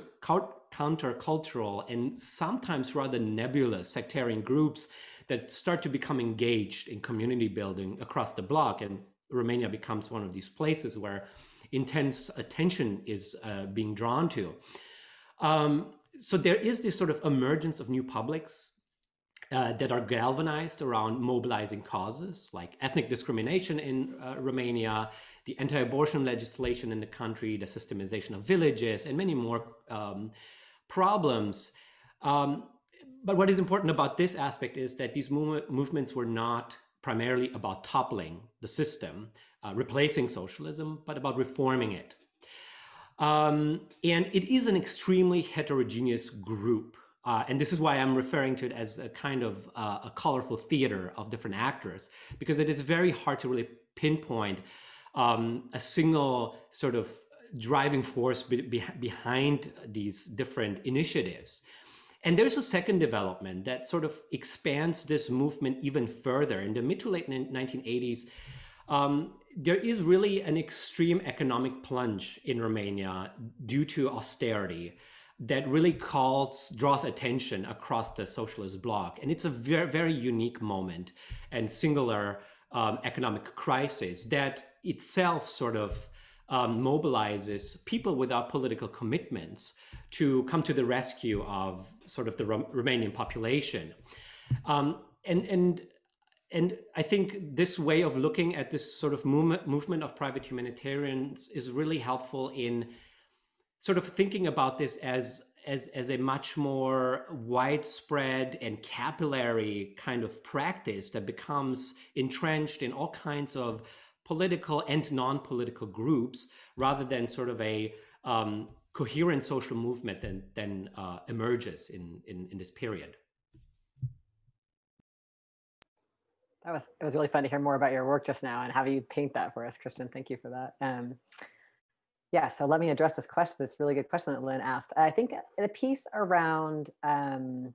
countercultural and sometimes rather nebulous sectarian groups that start to become engaged in community building across the bloc. And Romania becomes one of these places where intense attention is uh, being drawn to. Um, so there is this sort of emergence of new publics uh, that are galvanized around mobilizing causes like ethnic discrimination in uh, Romania, the anti-abortion legislation in the country, the systemization of villages, and many more um, problems. Um, but what is important about this aspect is that these move movements were not primarily about toppling the system, uh, replacing socialism, but about reforming it. Um, and it is an extremely heterogeneous group. Uh, and this is why I'm referring to it as a kind of uh, a colorful theater of different actors, because it is very hard to really pinpoint um, a single sort of driving force be be behind these different initiatives. And there's a second development that sort of expands this movement even further. In the mid to late 1980s, um, there is really an extreme economic plunge in Romania due to austerity that really calls draws attention across the socialist bloc. And it's a very very unique moment and singular um, economic crisis that itself sort of um, mobilizes people without political commitments to come to the rescue of sort of the Romanian population. Um, and and and I think this way of looking at this sort of movement, movement of private humanitarians is really helpful in sort of thinking about this as as as a much more widespread and capillary kind of practice that becomes entrenched in all kinds of political and non-political groups rather than sort of a um, coherent social movement that then uh, emerges in, in in this period. That was it was really fun to hear more about your work just now and have you paint that for us, Christian. Thank you for that. Um, yeah, so let me address this question, this really good question that Lynn asked. I think the piece around um,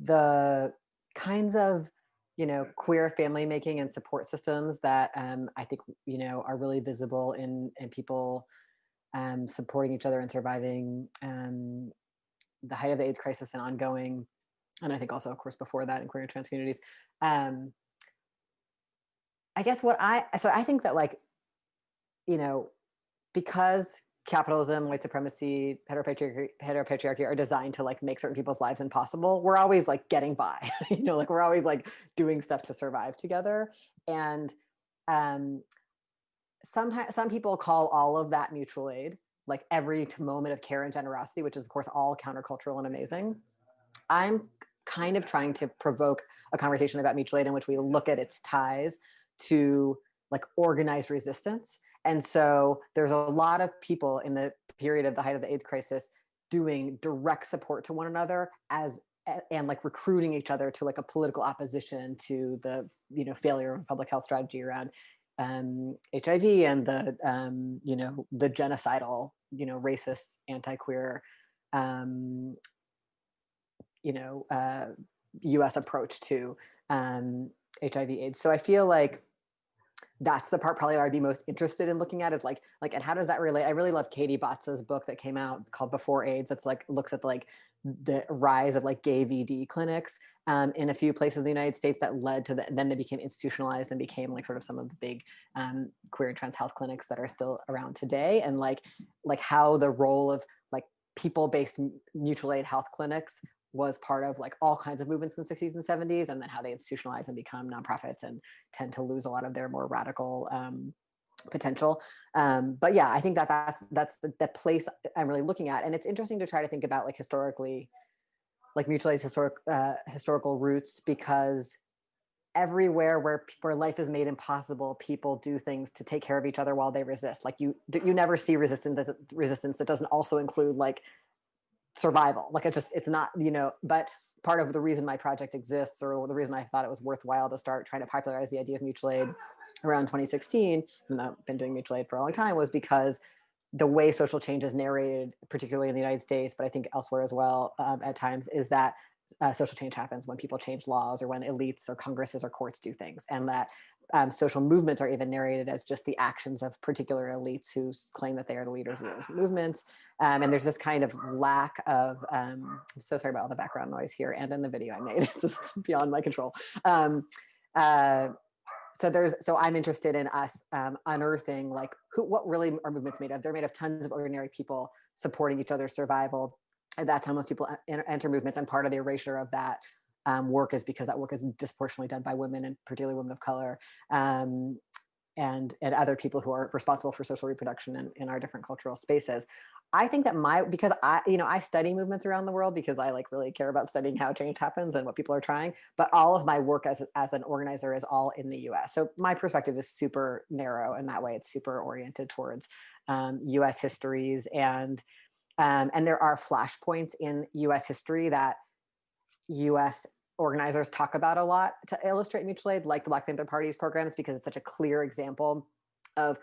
the kinds of you know queer family making and support systems that um, I think you know are really visible in in people um, supporting each other and surviving um, the height of the AIDS crisis and ongoing and I think also, of course, before that in queer and trans communities. Um, I guess what I so I think that like, you know, because capitalism, white supremacy, heteropatriarchy, heteropatriarchy are designed to like make certain people's lives impossible. We're always like getting by, you know, like we're always like doing stuff to survive together. And um, sometimes some people call all of that mutual aid, like every moment of care and generosity, which is of course all countercultural and amazing. I'm kind of trying to provoke a conversation about mutual aid in which we look at its ties to like organized resistance. And so there's a lot of people in the period of the height of the AIDS crisis doing direct support to one another as and like recruiting each other to like a political opposition to the you know failure of public health strategy around um, HIV and the um, you know the genocidal you know racist anti-queer um, you know uh, U.S. approach to um, HIV/AIDS. So I feel like that's the part probably I'd be most interested in looking at is like like and how does that relate? I really love Katie Batza's book that came out called Before AIDS. That's like looks at like the rise of like gay VD clinics um, in a few places in the United States that led to the, then they became institutionalized and became like sort of some of the big um, queer and trans health clinics that are still around today and like like how the role of like people-based mutual aid health clinics was part of like all kinds of movements in the 60s and 70s and then how they institutionalize and become nonprofits and tend to lose a lot of their more radical um, potential. Um, but yeah i think that that's that's the, the, place i'm really looking at. And it's interesting to try to think about like historically like mutual aid's historic uh, historical roots because everywhere where where life is made impossible people do things to take care of each other while they resist. Like you you never see resistance resistance that doesn't also include like survival. Like it just, it's not, you know, but part of the reason my project exists or the reason I thought it was worthwhile to start trying to popularize the idea of mutual aid around 2016, and I've been doing mutual aid for a long time, was because the way social change is narrated, particularly in the United States, but I think elsewhere as well um, at times, is that uh, social change happens when people change laws or when elites or congresses or courts do things and that um, social movements are even narrated as just the actions of particular elites who claim that they are the leaders of those movements. Um, and there's this kind of lack of, um, I'm so sorry about all the background noise here and in the video I made, it's just beyond my control. Um, uh, so there's, so I'm interested in us um, unearthing like who, what really are movements made of? They're made of tons of ordinary people supporting each other's survival. At that time, most people enter movements and part of the erasure of that um, work is because that work is disproportionately done by women and particularly women of color um, and and other people who are responsible for social reproduction in, in our different cultural spaces. I think that my because I you know I study movements around the world because I like really care about studying how change happens and what people are trying. But all of my work as as an organizer is all in the U.S. So my perspective is super narrow in that way. It's super oriented towards um, U.S. histories and um, and there are flashpoints in U.S. history that US organizers talk about a lot to illustrate mutual aid, like the Black Panther Party's programs, because it's such a clear example of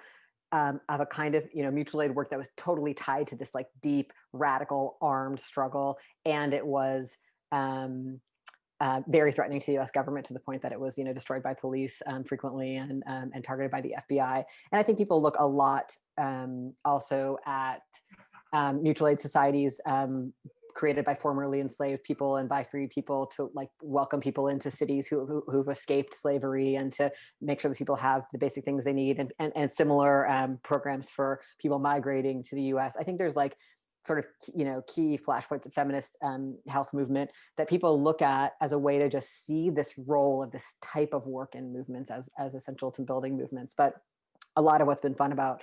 um, of a kind of you know mutual aid work that was totally tied to this like deep radical armed struggle, and it was um, uh, very threatening to the U.S. government to the point that it was you know destroyed by police um, frequently and um, and targeted by the FBI. And I think people look a lot um, also at um, mutual aid societies created by formerly enslaved people and by free people to like welcome people into cities who, who have escaped slavery and to make sure that people have the basic things they need and, and, and similar um, programs for people migrating to the US. I think there's like sort of you know key flashpoints of feminist um, health movement that people look at as a way to just see this role of this type of work in movements as as essential to building movements. But a lot of what's been fun about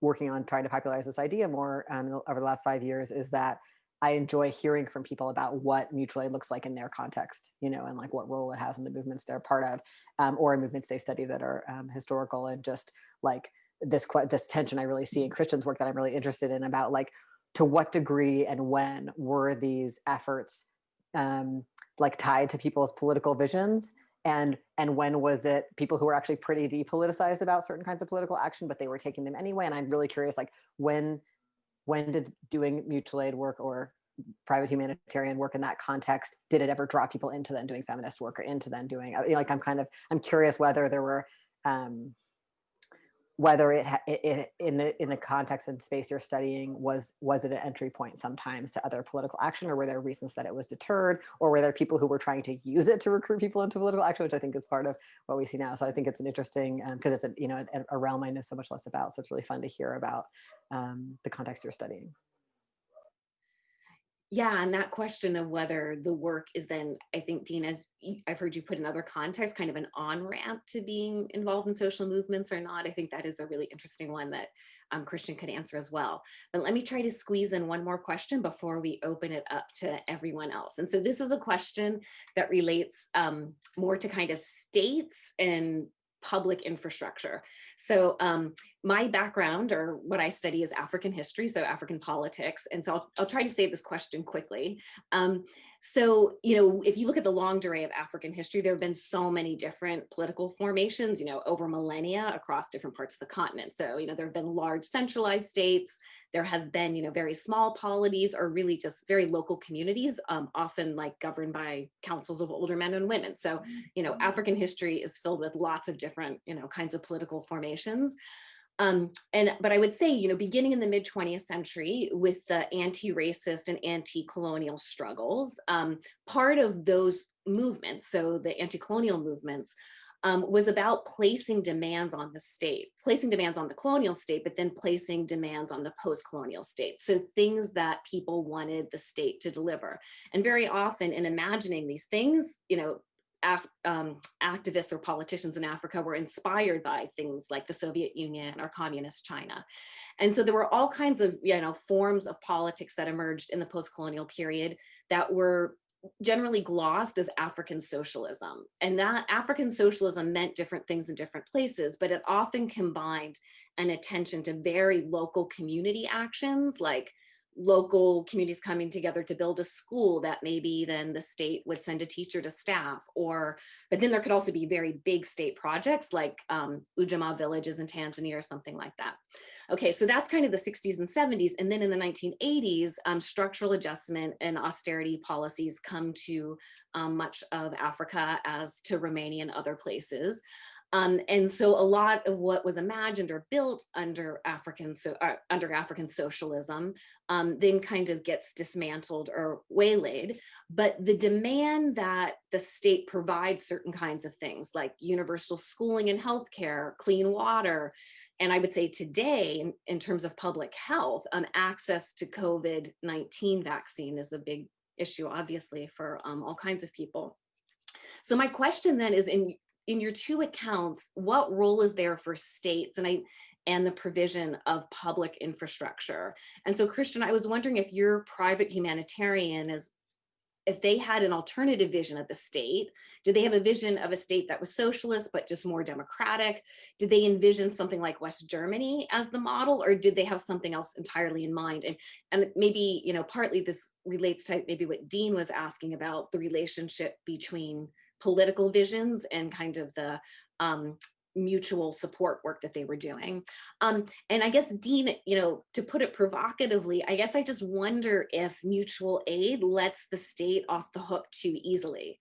working on trying to popularize this idea more um, over the last five years is that I enjoy hearing from people about what mutual aid looks like in their context, you know, and like what role it has in the movements they're part of, um, or in movements they study that are um, historical, and just like this this tension I really see in Christian's work that I'm really interested in about like to what degree and when were these efforts um, like tied to people's political visions and and when was it people who were actually pretty depoliticized about certain kinds of political action but they were taking them anyway and i'm really curious like when when did doing mutual aid work or private humanitarian work in that context did it ever draw people into then doing feminist work or into then doing you know, like i'm kind of i'm curious whether there were um whether it, it, in the in the context and space you're studying was was it an entry point sometimes to other political action or were there reasons that it was deterred or were there people who were trying to use it to recruit people into political action which i think is part of what we see now. So i think it's an interesting because um, it's a you know a, a, realm i know so much less about. So it's really fun to hear about um, the context you're studying yeah and that question of whether the work is then i think dean as i've heard you put in other contexts kind of an on ramp to being involved in social movements or not i think that is a really interesting one that um, christian could answer as well but let me try to squeeze in one more question before we open it up to everyone else and so this is a question that relates um, more to kind of states and public infrastructure. So um, my background or what I study is African history, so African politics. And so I'll, I'll try to say this question quickly. Um, so, you know, if you look at the longue durée of African history, there have been so many different political formations, you know, over millennia across different parts of the continent. So, you know, there have been large centralized states, there have been, you know, very small polities or really just very local communities, um, often like governed by councils of older men and women. So, you know, African history is filled with lots of different, you know, kinds of political formations. Um, and but I would say, you know, beginning in the mid 20th century with the anti-racist and anti-colonial struggles, um, part of those movements, so the anti-colonial movements, um, was about placing demands on the state, placing demands on the colonial state, but then placing demands on the post-colonial state. So things that people wanted the state to deliver. And very often in imagining these things, you know, um, activists or politicians in Africa were inspired by things like the Soviet Union or communist China. And so there were all kinds of, you know, forms of politics that emerged in the post-colonial period that were generally glossed as African socialism. And that African socialism meant different things in different places, but it often combined an attention to very local community actions like local communities coming together to build a school that maybe then the state would send a teacher to staff or but then there could also be very big state projects like um, Ujamaa villages in Tanzania or something like that. Okay, so that's kind of the 60s and 70s. And then in the 1980s, um, structural adjustment and austerity policies come to um, much of Africa as to Romania and other places. Um, and so a lot of what was imagined or built under African so uh, under African socialism um, then kind of gets dismantled or waylaid. But the demand that the state provides certain kinds of things like universal schooling and healthcare, clean water, and I would say today, in, in terms of public health, um, access to COVID-19 vaccine is a big issue, obviously, for um, all kinds of people. So my question then is in in your two accounts, what role is there for states and I and the provision of public infrastructure? And so Christian, I was wondering if your private humanitarian is if they had an alternative vision of the state, did they have a vision of a state that was socialist, but just more democratic? Did they envision something like West Germany as the model, or did they have something else entirely in mind? And, and maybe, you know, partly this relates to maybe what Dean was asking about the relationship between political visions and kind of the um, mutual support work that they were doing. Um, and I guess, Dean, you know, to put it provocatively, I guess I just wonder if mutual aid lets the state off the hook too easily.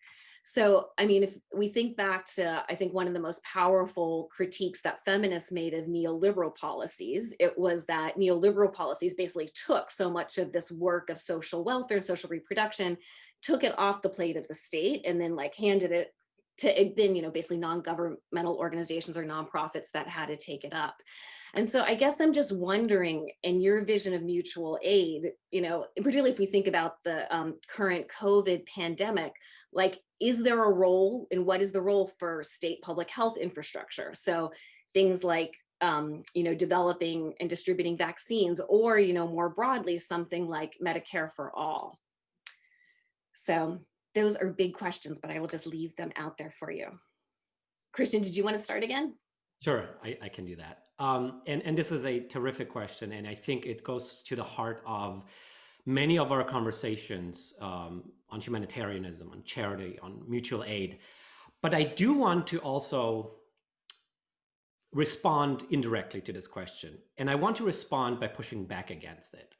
So, I mean, if we think back to, I think one of the most powerful critiques that feminists made of neoliberal policies, it was that neoliberal policies basically took so much of this work of social welfare and social reproduction took it off the plate of the state and then like handed it to then, you know, basically non-governmental organizations or nonprofits that had to take it up. And so I guess I'm just wondering in your vision of mutual aid, you know, particularly if we think about the um, current COVID pandemic, like, is there a role and what is the role for state public health infrastructure? So things like um, you know, developing and distributing vaccines, or, you know, more broadly, something like Medicare for all. So those are big questions, but I will just leave them out there for you. Christian, did you want to start again? Sure, I, I can do that. Um, and, and this is a terrific question. And I think it goes to the heart of many of our conversations um, on humanitarianism, on charity, on mutual aid. but I do want to also respond indirectly to this question. And I want to respond by pushing back against it.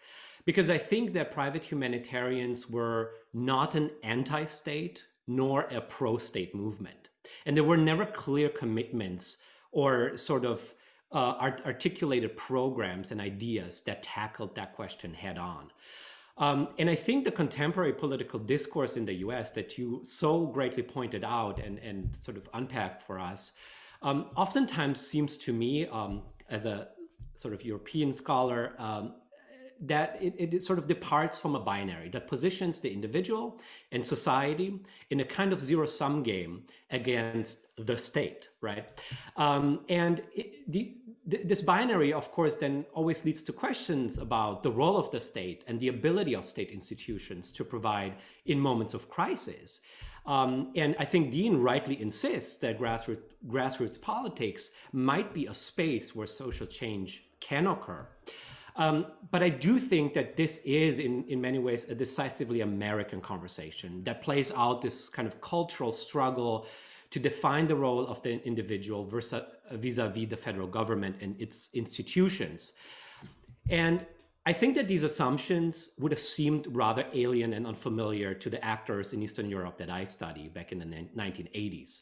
Because I think that private humanitarians were not an anti-state nor a pro-state movement. And there were never clear commitments or sort of uh, art articulated programs and ideas that tackled that question head on. Um, and I think the contemporary political discourse in the US that you so greatly pointed out and, and sort of unpacked for us um, oftentimes seems to me, um, as a sort of European scholar, um, that it, it, sort of departs from a binary that positions the individual and society in a kind of zero sum game against the state, right? Um, and it, the, this binary, of course, then always leads to questions about the role of the state and the ability of state institutions to provide in moments of crisis. Um, and I think Dean rightly insists that grassroots, grassroots politics might be a space where social change can occur. Um, but I do think that this is, in, in many ways, a decisively American conversation that plays out this kind of cultural struggle to define the role of the individual vis-a-vis -vis the federal government and its institutions. And I think that these assumptions would have seemed rather alien and unfamiliar to the actors in Eastern Europe that I studied back in the 1980s.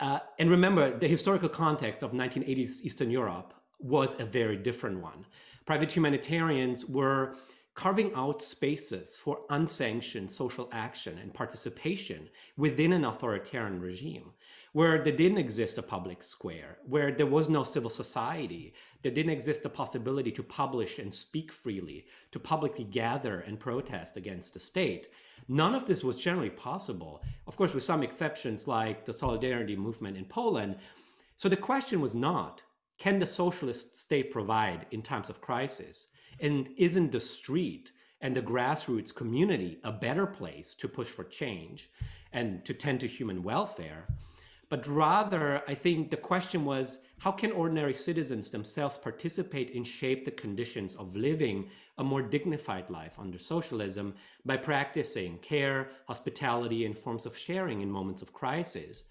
Uh, and remember, the historical context of 1980s Eastern Europe was a very different one. Private humanitarians were carving out spaces for unsanctioned social action and participation within an authoritarian regime where there didn't exist a public square, where there was no civil society, there didn't exist the possibility to publish and speak freely, to publicly gather and protest against the state. None of this was generally possible, of course, with some exceptions like the Solidarity movement in Poland. So the question was not, can the socialist state provide in times of crisis? And isn't the street and the grassroots community a better place to push for change and to tend to human welfare? but rather I think the question was, how can ordinary citizens themselves participate and shape the conditions of living a more dignified life under socialism by practicing care, hospitality, and forms of sharing in moments of crisis?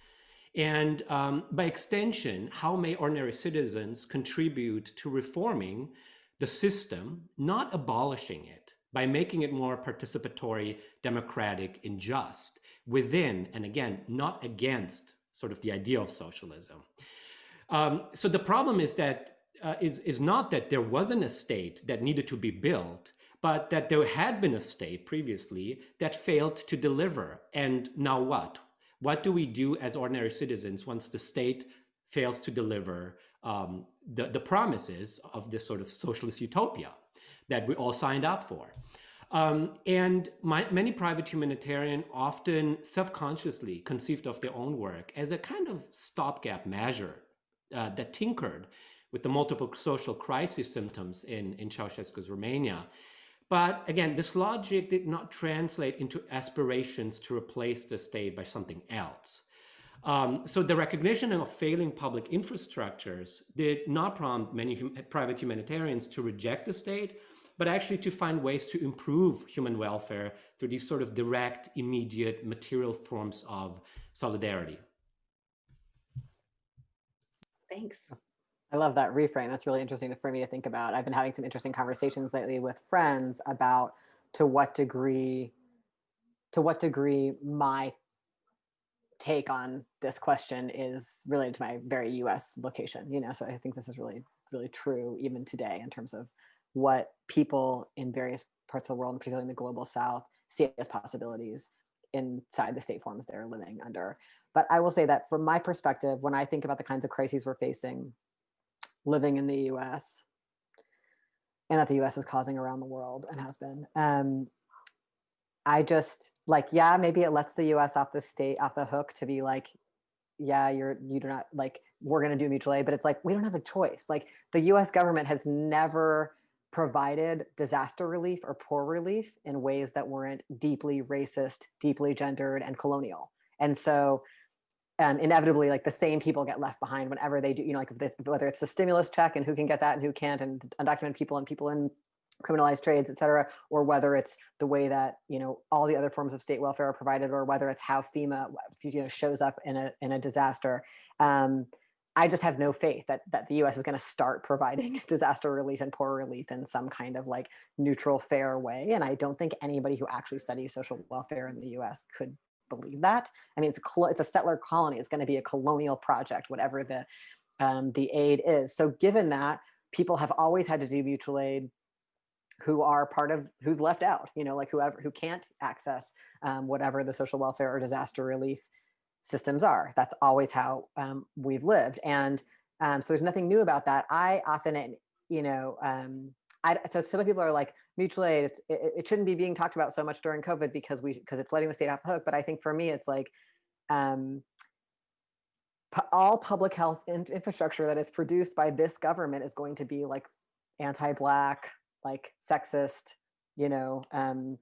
And um, by extension, how may ordinary citizens contribute to reforming the system, not abolishing it, by making it more participatory, democratic, and just within, and again, not against sort of the idea of socialism. Um, so the problem is that uh, is is not that there wasn't a state that needed to be built, but that there had been a state previously that failed to deliver. And now what? What do we do as ordinary citizens once the state fails to deliver um, the, the promises of this sort of socialist utopia that we all signed up for? Um, and my, many private humanitarian often self-consciously conceived of their own work as a kind of stopgap measure uh, that tinkered with the multiple social crisis symptoms in, in Ceausescu's Romania. But again, this logic did not translate into aspirations to replace the state by something else. Um, so the recognition of failing public infrastructures did not prompt many hum private humanitarians to reject the state, but actually to find ways to improve human welfare through these sort of direct, immediate, material forms of solidarity. Thanks. I love that reframe. That's really interesting for me to think about. I've been having some interesting conversations lately with friends about to what degree, to what degree my take on this question is related to my very US location, you know, so I think this is really, really true even today in terms of what people in various parts of the world, particularly in the global south, see as possibilities inside the state forms they're living under. But I will say that from my perspective, when I think about the kinds of crises we're facing living in the US and that the US is causing around the world and has been, um, I just like, yeah, maybe it lets the US off the state, off the hook to be like, yeah, you're, you do not like, we're going to do mutual aid, but it's like, we don't have a choice. Like the US government has never provided disaster relief or poor relief in ways that weren't deeply racist, deeply gendered, and colonial. And so um, inevitably, like the same people get left behind whenever they do, you know, like they, whether it's the stimulus check and who can get that and who can't, and undocumented people and people in criminalized trades, et cetera, or whether it's the way that, you know, all the other forms of state welfare are provided, or whether it's how FEMA, you know, shows up in a, in a disaster. Um, I just have no faith that, that the US is going to start providing disaster relief and poor relief in some kind of like neutral, fair way. And I don't think anybody who actually studies social welfare in the US could believe that. I mean, it's a, it's a settler colony. It's going to be a colonial project, whatever the, um, the aid is. So given that, people have always had to do mutual aid who are part of who's left out you know like whoever who can't access um, whatever the social welfare or disaster relief systems are that's always how um, we've lived and um, so there's nothing new about that i often you know um, I, so some people are like mutual aid it's, it, it, shouldn't be being talked about so much during covid because we because it's letting the state off the hook but i think for me it's like um, all public health in infrastructure that is produced by this government is going to be like anti-black, like sexist, you know, um,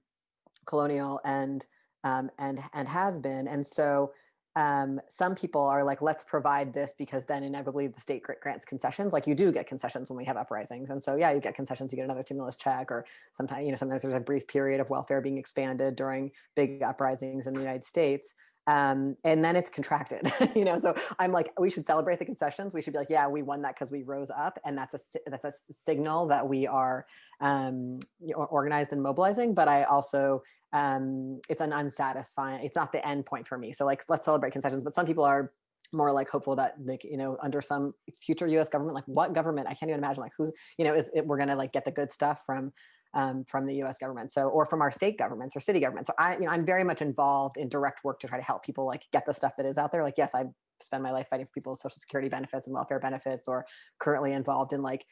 colonial and um, and and has been. And so um, some people are like, let's provide this because then inevitably the state grants concessions. Like you do get concessions when we have uprisings. And so, yeah, you get concessions, you get another stimulus check, or sometimes, you know, sometimes there's a brief period of welfare being expanded during big uprisings in the United States um, and then it's contracted, you know. So I'm like, we should celebrate the concessions. We should be like, yeah, we won that because we rose up, and that's a that's a signal that we are um, organized and mobilizing. But I also, um, it's an unsatisfying. It's not the end point for me. So like, let's celebrate concessions. But some people are more like hopeful that like you know under some future U.S. government, like what government? I can't even imagine like who's you know is it, we're gonna like get the good stuff from um, from the U.S. government, so or from our state governments or city governments. So I, you know, I'm very much involved in direct work to try to help people like get the stuff that is out there. Like, yes, I spend my life fighting for people's social security benefits and welfare benefits, or currently involved in like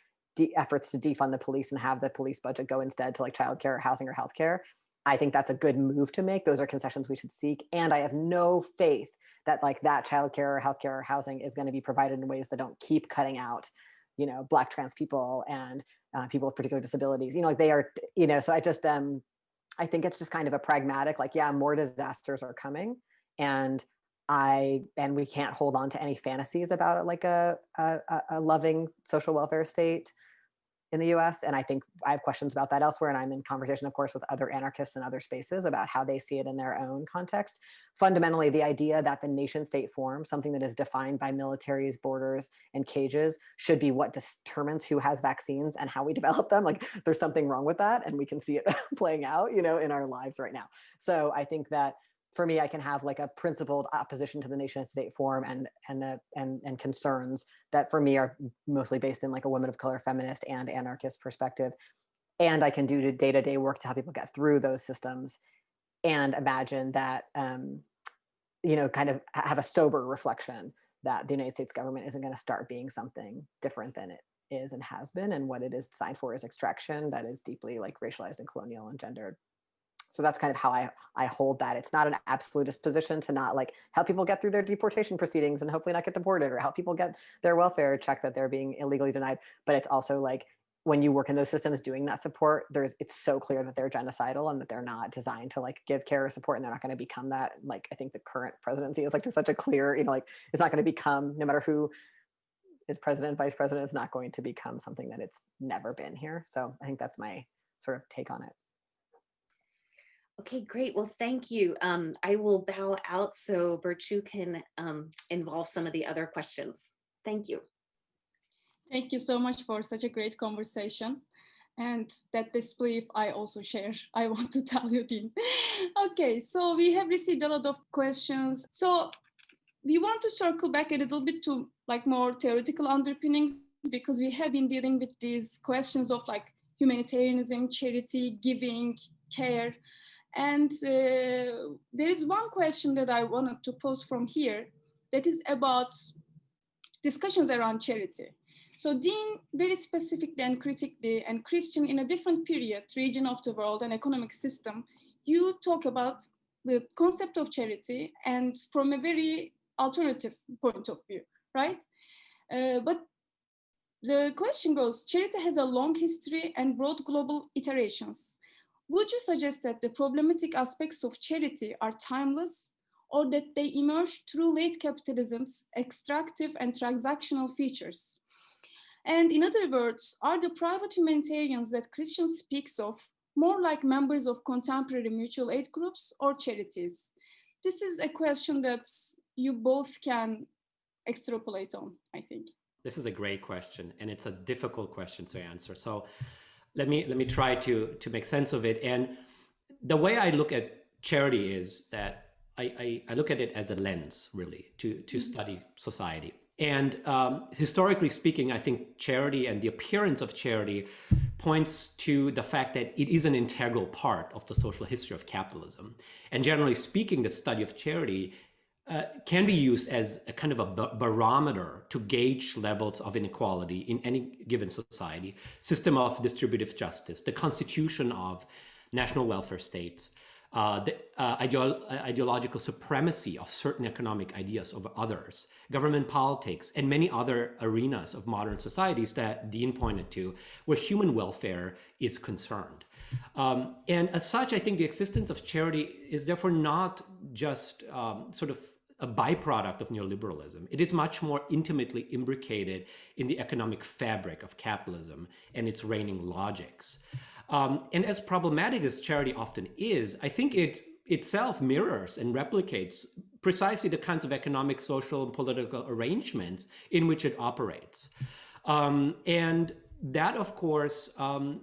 efforts to defund the police and have the police budget go instead to like childcare, housing, or healthcare. I think that's a good move to make. Those are concessions we should seek, and I have no faith that like that childcare, or healthcare, or housing is going to be provided in ways that don't keep cutting out you know black trans people and uh, people with particular disabilities you know like they are you know so i just um i think it's just kind of a pragmatic like yeah more disasters are coming and i and we can't hold on to any fantasies about like a a, a loving social welfare state in the US. And I think I have questions about that elsewhere. And I'm in conversation, of course, with other anarchists in other spaces about how they see it in their own context. Fundamentally, the idea that the nation state form, something that is defined by militaries, borders, and cages, should be what determines who has vaccines and how we develop them. Like there's something wrong with that. And we can see it playing out, you know, in our lives right now. So I think that for me, I can have like a principled opposition to the nation state form and and uh, and and concerns that for me are mostly based in like a women of color, feminist, and anarchist perspective. And I can do day to day work to help people get through those systems, and imagine that um, you know, kind of have a sober reflection that the United States government isn't going to start being something different than it is and has been, and what it is designed for is extraction that is deeply like racialized and colonial and gendered so that's kind of how I, I hold that. It's not an absolutist position to not like help people get through their deportation proceedings and hopefully not get deported or help people get their welfare check that they're being illegally denied. But it's also like when you work in those systems doing that support, there's it's so clear that they're genocidal and that they're not designed to like give care or support and they're not going to become that. Like I think the current presidency is like just such a clear, you know, like it's not going to become no matter who is president, vice president, is not going to become something that it's never been here. So I think that's my sort of take on it. Okay, great. Well, thank you. Um, I will bow out so Burcu can um, involve some of the other questions. Thank you. Thank you so much for such a great conversation. And that disbelief I also share, I want to tell you, Dean. okay, so we have received a lot of questions. So we want to circle back a little bit to like more theoretical underpinnings because we have been dealing with these questions of like humanitarianism, charity, giving, care. And uh, there is one question that I wanted to pose from here that is about discussions around charity. So Dean very specifically and critically and Christian in a different period, region of the world and economic system, you talk about the concept of charity and from a very alternative point of view, right? Uh, but the question goes, charity has a long history and broad global iterations. Would you suggest that the problematic aspects of charity are timeless or that they emerge through late capitalism's extractive and transactional features? And in other words, are the private humanitarians that Christian speaks of more like members of contemporary mutual aid groups or charities? This is a question that you both can extrapolate on, I think. This is a great question, and it's a difficult question to answer. So let me let me try to to make sense of it. And the way I look at charity is that I, I, I look at it as a lens, really, to to mm-hmm. study society. And um, historically speaking, I think charity and the appearance of charity points to the fact that it is an integral part of the social history of capitalism. And generally speaking, the study of charity uh, can be used as a kind of a barometer to gauge levels of inequality in any given society, system of distributive justice, the constitution of national welfare states, uh, the uh, uh, ideological supremacy of certain economic ideas over others, government politics, and many other arenas of modern societies that Dean pointed to, where human welfare is concerned. Um, and as such, I think the existence of charity is therefore not just um, sort of a byproduct of neoliberalism. It is much more intimately imbricated in the economic fabric of capitalism and its reigning logics. Um, and as problematic as charity often is, I think it itself mirrors and replicates precisely the kinds of economic, social, and political arrangements in which it operates. Um, and that, of course, um,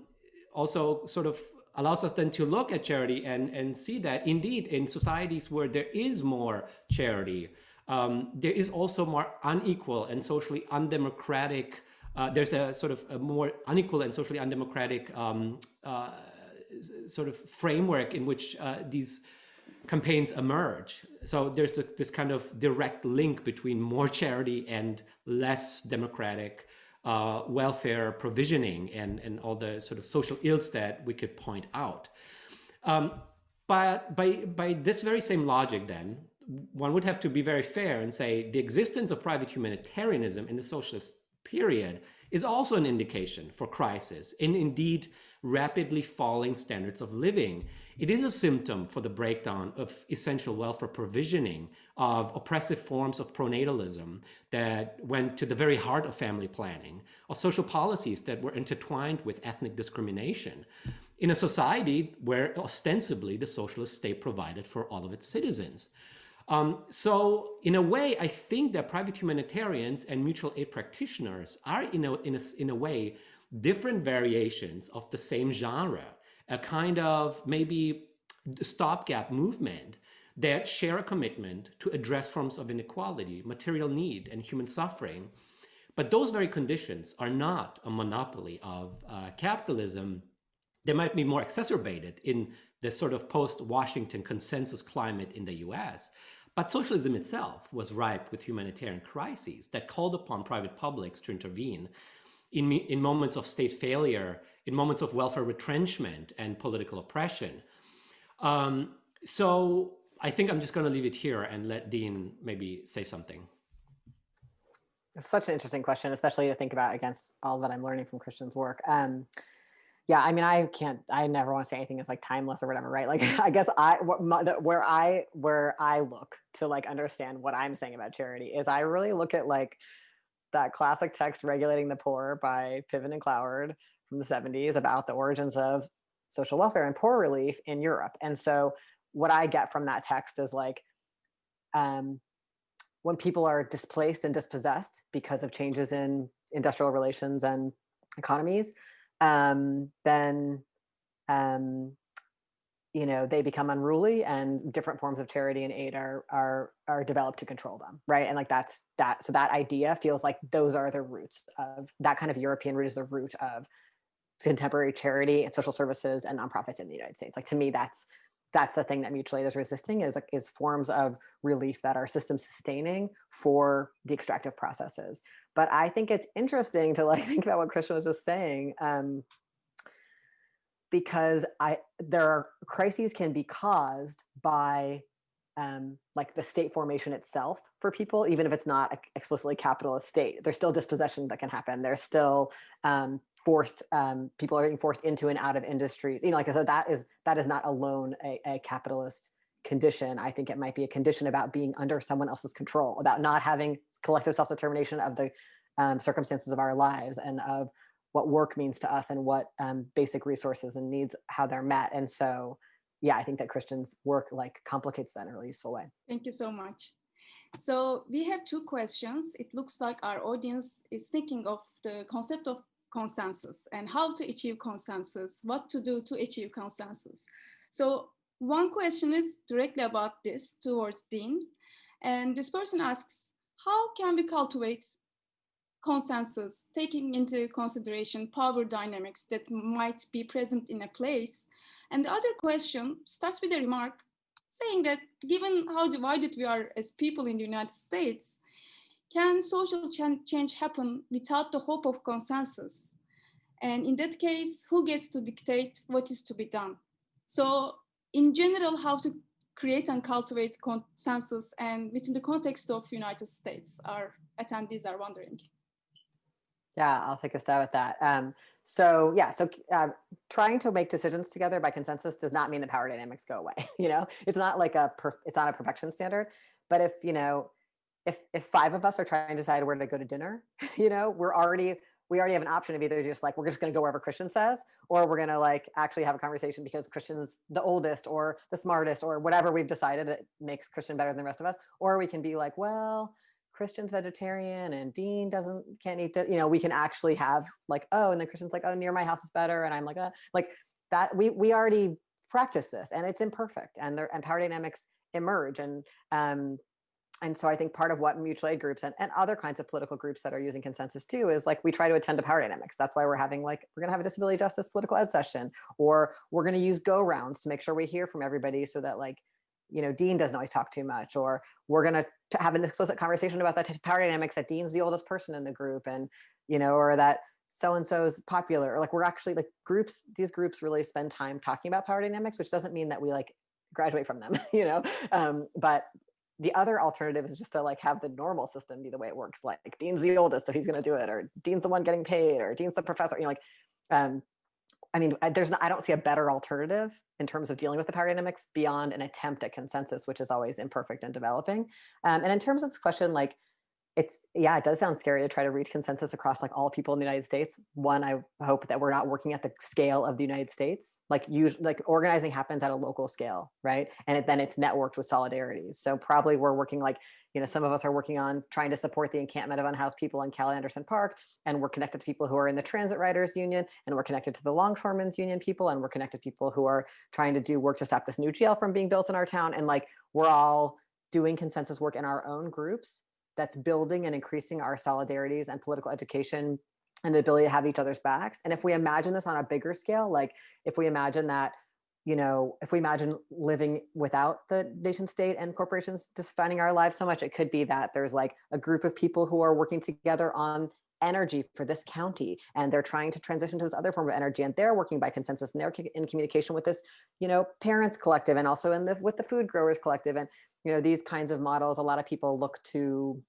also sort of allows us then to look at charity and, and see that indeed in societies where there is more charity, um, there is also more unequal and socially undemocratic uh, there's a sort of a more unequal and socially undemocratic um, uh, sort of framework in which uh, these campaigns emerge. So there's a, this kind of direct link between more charity and less democratic uh, welfare provisioning and, and all the sort of social ills that we could point out. Um, but by, by this very same logic then, one would have to be very fair and say the existence of private humanitarianism in the socialist period is also an indication for crisis and indeed rapidly falling standards of living. It is a symptom for the breakdown of essential welfare provisioning of oppressive forms of pronatalism that went to the very heart of family planning, of social policies that were intertwined with ethnic discrimination in a society where ostensibly the socialist state provided for all of its citizens. Um, so in a way, I think that private humanitarians and mutual aid practitioners are in a, in a, in a way different variations of the same genre, a kind of maybe stopgap movement that share a commitment to address forms of inequality, material need, and human suffering. But those very conditions are not a monopoly of uh, capitalism. They might be more exacerbated in the sort of post-Washington consensus climate in the US. But socialism itself was ripe with humanitarian crises that called upon private publics to intervene in, in moments of state failure, in moments of welfare retrenchment and political oppression. Um, so I think I'm just going to leave it here and let Dean maybe say something. It's such an interesting question, especially to think about against all that I'm learning from Christian's work. Um, yeah i mean i can't i never want to say anything is like timeless or whatever right like i guess i where i where i look to like understand what i'm saying about charity is i really look at like that classic text regulating the poor by piven and cloward from the 70s about the origins of social welfare and poor relief in europe. And so what i get from that text is like um when people are displaced and dispossessed because of changes in industrial relations and economies um, then um, you know they become unruly and different forms of charity and aid are are are developed to control them right? And like that's that so that idea feels like those are the roots of that kind of european root is the root of contemporary charity and social services and nonprofits in the united states. Like to me that's that's the thing that mutual aid is resisting is like is forms of relief that are system sustaining for the extractive processes. But i think it's interesting to like think about what christian was just saying um, because i there are crises can be caused by um, like the state formation itself for people, even if it's not explicitly capitalist state, there's still dispossession that can happen. There's still um, forced um, people are being forced into and out of industries. You know like i said that is that is not alone a, a, capitalist condition. I think it might be a condition about being under someone else's control about not having collective self-determination of the um, circumstances of our lives and of what work means to us and what um, basic resources and needs how they're met and so yeah i think that christians work like complicates that in a really useful way Thank you so much. So we have two questions. It looks like our audience is thinking of the concept of consensus and how to achieve consensus, what to do to achieve consensus. So one question is directly about this towards Dean. And this person asks, how can we cultivate consensus, taking into consideration power dynamics that might be present in a place? And the other question starts with a remark saying that given how divided we are as people in the United States, can social ch- change happen without the hope of consensus? And in that case, who gets to dictate what is to be done? So, in general, how to create and cultivate consensus and within the context of United States, our attendees are wondering. Yeah, I'll take a stab at that. Um, so yeah, so uh, trying to make decisions together by consensus does not mean the power dynamics go away. You know, it's not like a it's not a perfection standard. But if you know, if if five of us are trying to decide where to go to dinner, you know, we're already we already have an option of either just like we're just going to go wherever Christian says, or we're going to like actually have a conversation because Christian's the oldest or the smartest or whatever we've decided that makes Christian better than the rest of us, or we can be like, well, Christian's vegetarian and Dean doesn't can't eat that. You know, we can actually have like, oh, and then Christian's like, oh, near my house is better, and I'm like, uh, like that. We we already practice this, and it's imperfect, and there and power dynamics emerge, and um, and so I think part of what mutual aid groups and, and other kinds of political groups that are using consensus too is like we try to attend to power dynamics. That's why we're having like we're gonna have a disability justice political ed session, or we're gonna use go rounds to make sure we hear from everybody so that like you know, Dean doesn't always talk too much, or we're going to have an explicit conversation about that power dynamics that Dean's the oldest person in the group, and you know, or that so and so is popular, or like we're actually like groups. These groups really spend time talking about power dynamics, which doesn't mean that we like graduate from them, you know. Um, but the other alternative is just to like have the normal system be the way it works. Like Dean's the oldest, so he's going to do it, or Dean's the one getting paid, or Dean's the professor. You know, like um, I mean, there's not, I don't see a better alternative in terms of dealing with the power dynamics beyond an attempt at consensus, which is always imperfect and developing. Um, and in terms of this question, like it's yeah, it does sound scary to try to reach consensus across like all people in the United States. One, I hope that we're not working at the scale of the United States. Like usually, like organizing happens at a local scale, right? And it, then it's networked with solidarities. So probably we're working like you know some of us are working on trying to support the encampment of unhoused people in Cal Anderson Park, and we're connected to people who are in the Transit Riders Union, and we're connected to the Longshoremen's Union people, and we're connected to people who are trying to do work to stop this new jail from being built in our town, and like we're all doing consensus work in our own groups that's building and increasing our solidarities and political education and the ability to have each other's backs. And if we imagine this on a bigger scale, like if we imagine that, you know, if we imagine living without the nation state and corporations defining our lives so much, it could be that there's like a group of people who are working together on energy for this county and they're trying to transition to this other form of energy and they're working by consensus and they're in communication with this you know parents collective and also in the with the food growers collective and you know these kinds of models a lot of people look to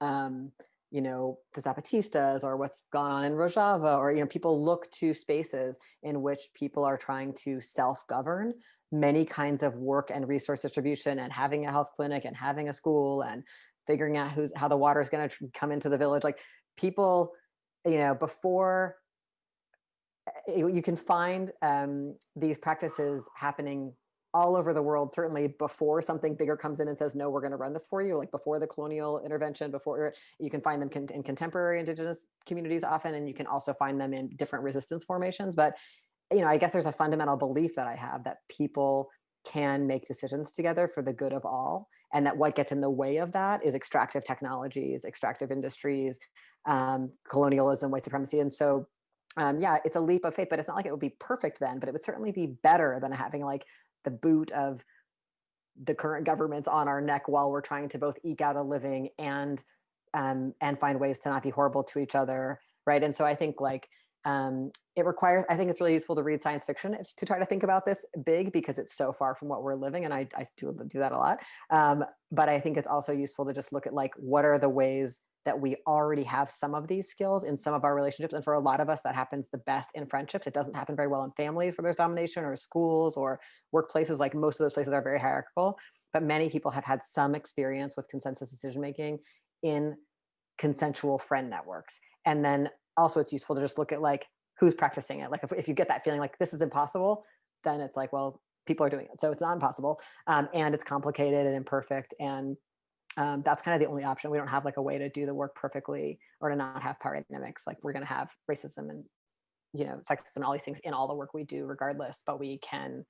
um you know the zapatistas or what's gone on in rojava or you know people look to spaces in which people are trying to self-govern. Many kinds of work and resource distribution and having a health clinic and having a school and figuring out who's how the water is going to come into the village like people you know before you, you can find um, these practices happening all over the world certainly before something bigger comes in and says no we're going to run this for you like before the colonial intervention before you can find them in contemporary indigenous communities often and you can also find them in different resistance formations but you know i guess there's a fundamental belief that i have that people can make decisions together for the good of all and that what gets in the way of that is extractive technologies extractive industries um, colonialism white supremacy and so um, yeah it's a leap of faith but it's not like it would be perfect then but it would certainly be better than having like the boot of the current governments on our neck while we're trying to both eke out a living and um, and find ways to not be horrible to each other right? And so i think like um, it requires i think it's really useful to read science fiction to try to think about this big because it's so far from what we're living and i, I do, do that a lot. Um, but i think it's also useful to just look at like what are the ways that we already have some of these skills in some of our relationships and for a lot of us that happens the best in friendships. It doesn't happen very well in families where there's domination or schools or workplaces. Like most of those places are very hierarchical but many people have had some experience with consensus decision making in consensual friend networks. And then also it's useful to just look at like who's practicing it. Like if, if you get that feeling like this is impossible, then it's like, well, people are doing it. So it's not impossible. Um, and it's complicated and imperfect. And um, that's kind of the only option. We don't have like a way to do the work perfectly or to not have power dynamics. Like we're going to have racism and, you know, sexism and all these things in all the work we do regardless, but we can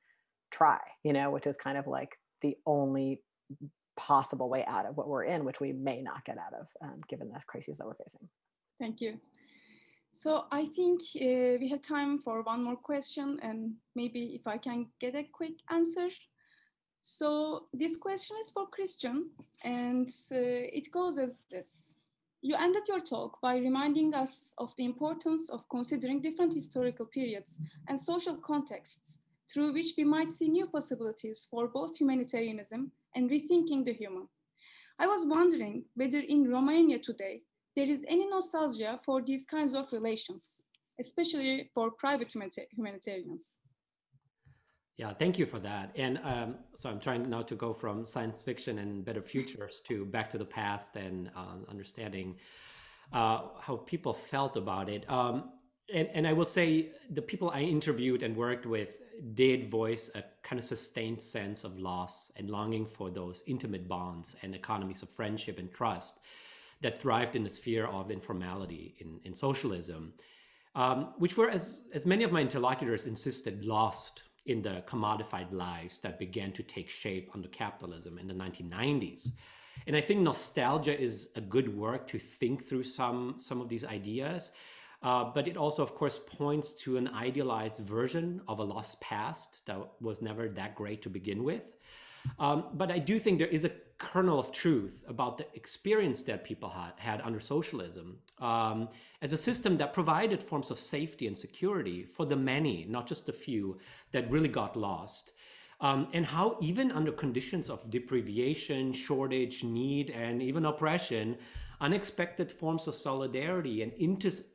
try, you know, which is kind of like the only possible way out of what we're in, which we may not get out of um, given the crises that we're facing. Thank you. So I think uh, we have time for one more question and maybe if I can get a quick answer. So this question is for Christian and uh, it goes as this. You ended your talk by reminding us of the importance of considering different historical periods and social contexts through which we might see new possibilities for both humanitarianism and rethinking the human. I was wondering whether in Romania today, there is any nostalgia for these kinds of relations, especially for private humanitarians. Yeah, thank you for that. And um, so I'm trying now to go from science fiction and better futures to back to the past and um, understanding uh, how people felt about it. Um, and, and I will say the people I interviewed and worked with did voice a kind of sustained sense of loss and longing for those intimate bonds and economies of friendship and trust that thrived in the sphere of informality in, in socialism, um, which were, as, as many of my interlocutors insisted, lost in the commodified lives that began to take shape under capitalism in the 1990s. And I think nostalgia is a good work to think through some, some of these ideas. Uh, but it also, of course, points to an idealized version of a lost past that was never that great to begin with. Um, but I do think there is a kernel of truth about the experience that people had, had under socialism um, as a system that provided forms of safety and security for the many, not just the few, that really got lost. Um, and how even under conditions of deprivation, shortage, need, and even oppression, unexpected forms of solidarity and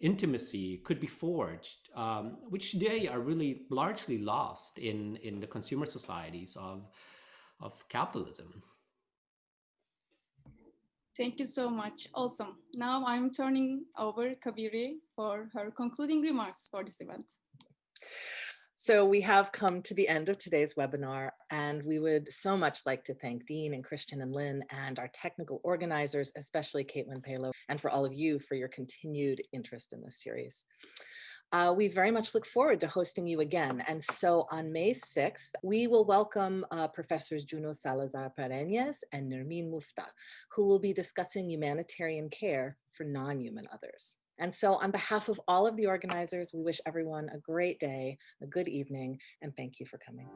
intimacy could be forged, um, which today are really largely lost in, in the consumer societies of, of capitalism. Thank you so much. Awesome. Now I'm turning over Cabeiri for her concluding remarks for this event. So we have come to the end of today's webinar, and we would so much like to thank Dean and Christian and Lynn and our technical organizers, especially Caitlin Palo, and for all of you for your continued interest in this series. Uh, we very much look forward to hosting you again. And so on May 6th, we will welcome uh, Professors Juno Salazar Parreñas and Nermeen Mufta, who will be discussing humanitarian care for non-human others. And so on behalf of all of the organizers, we wish everyone a great day, a good evening, and thank you for coming.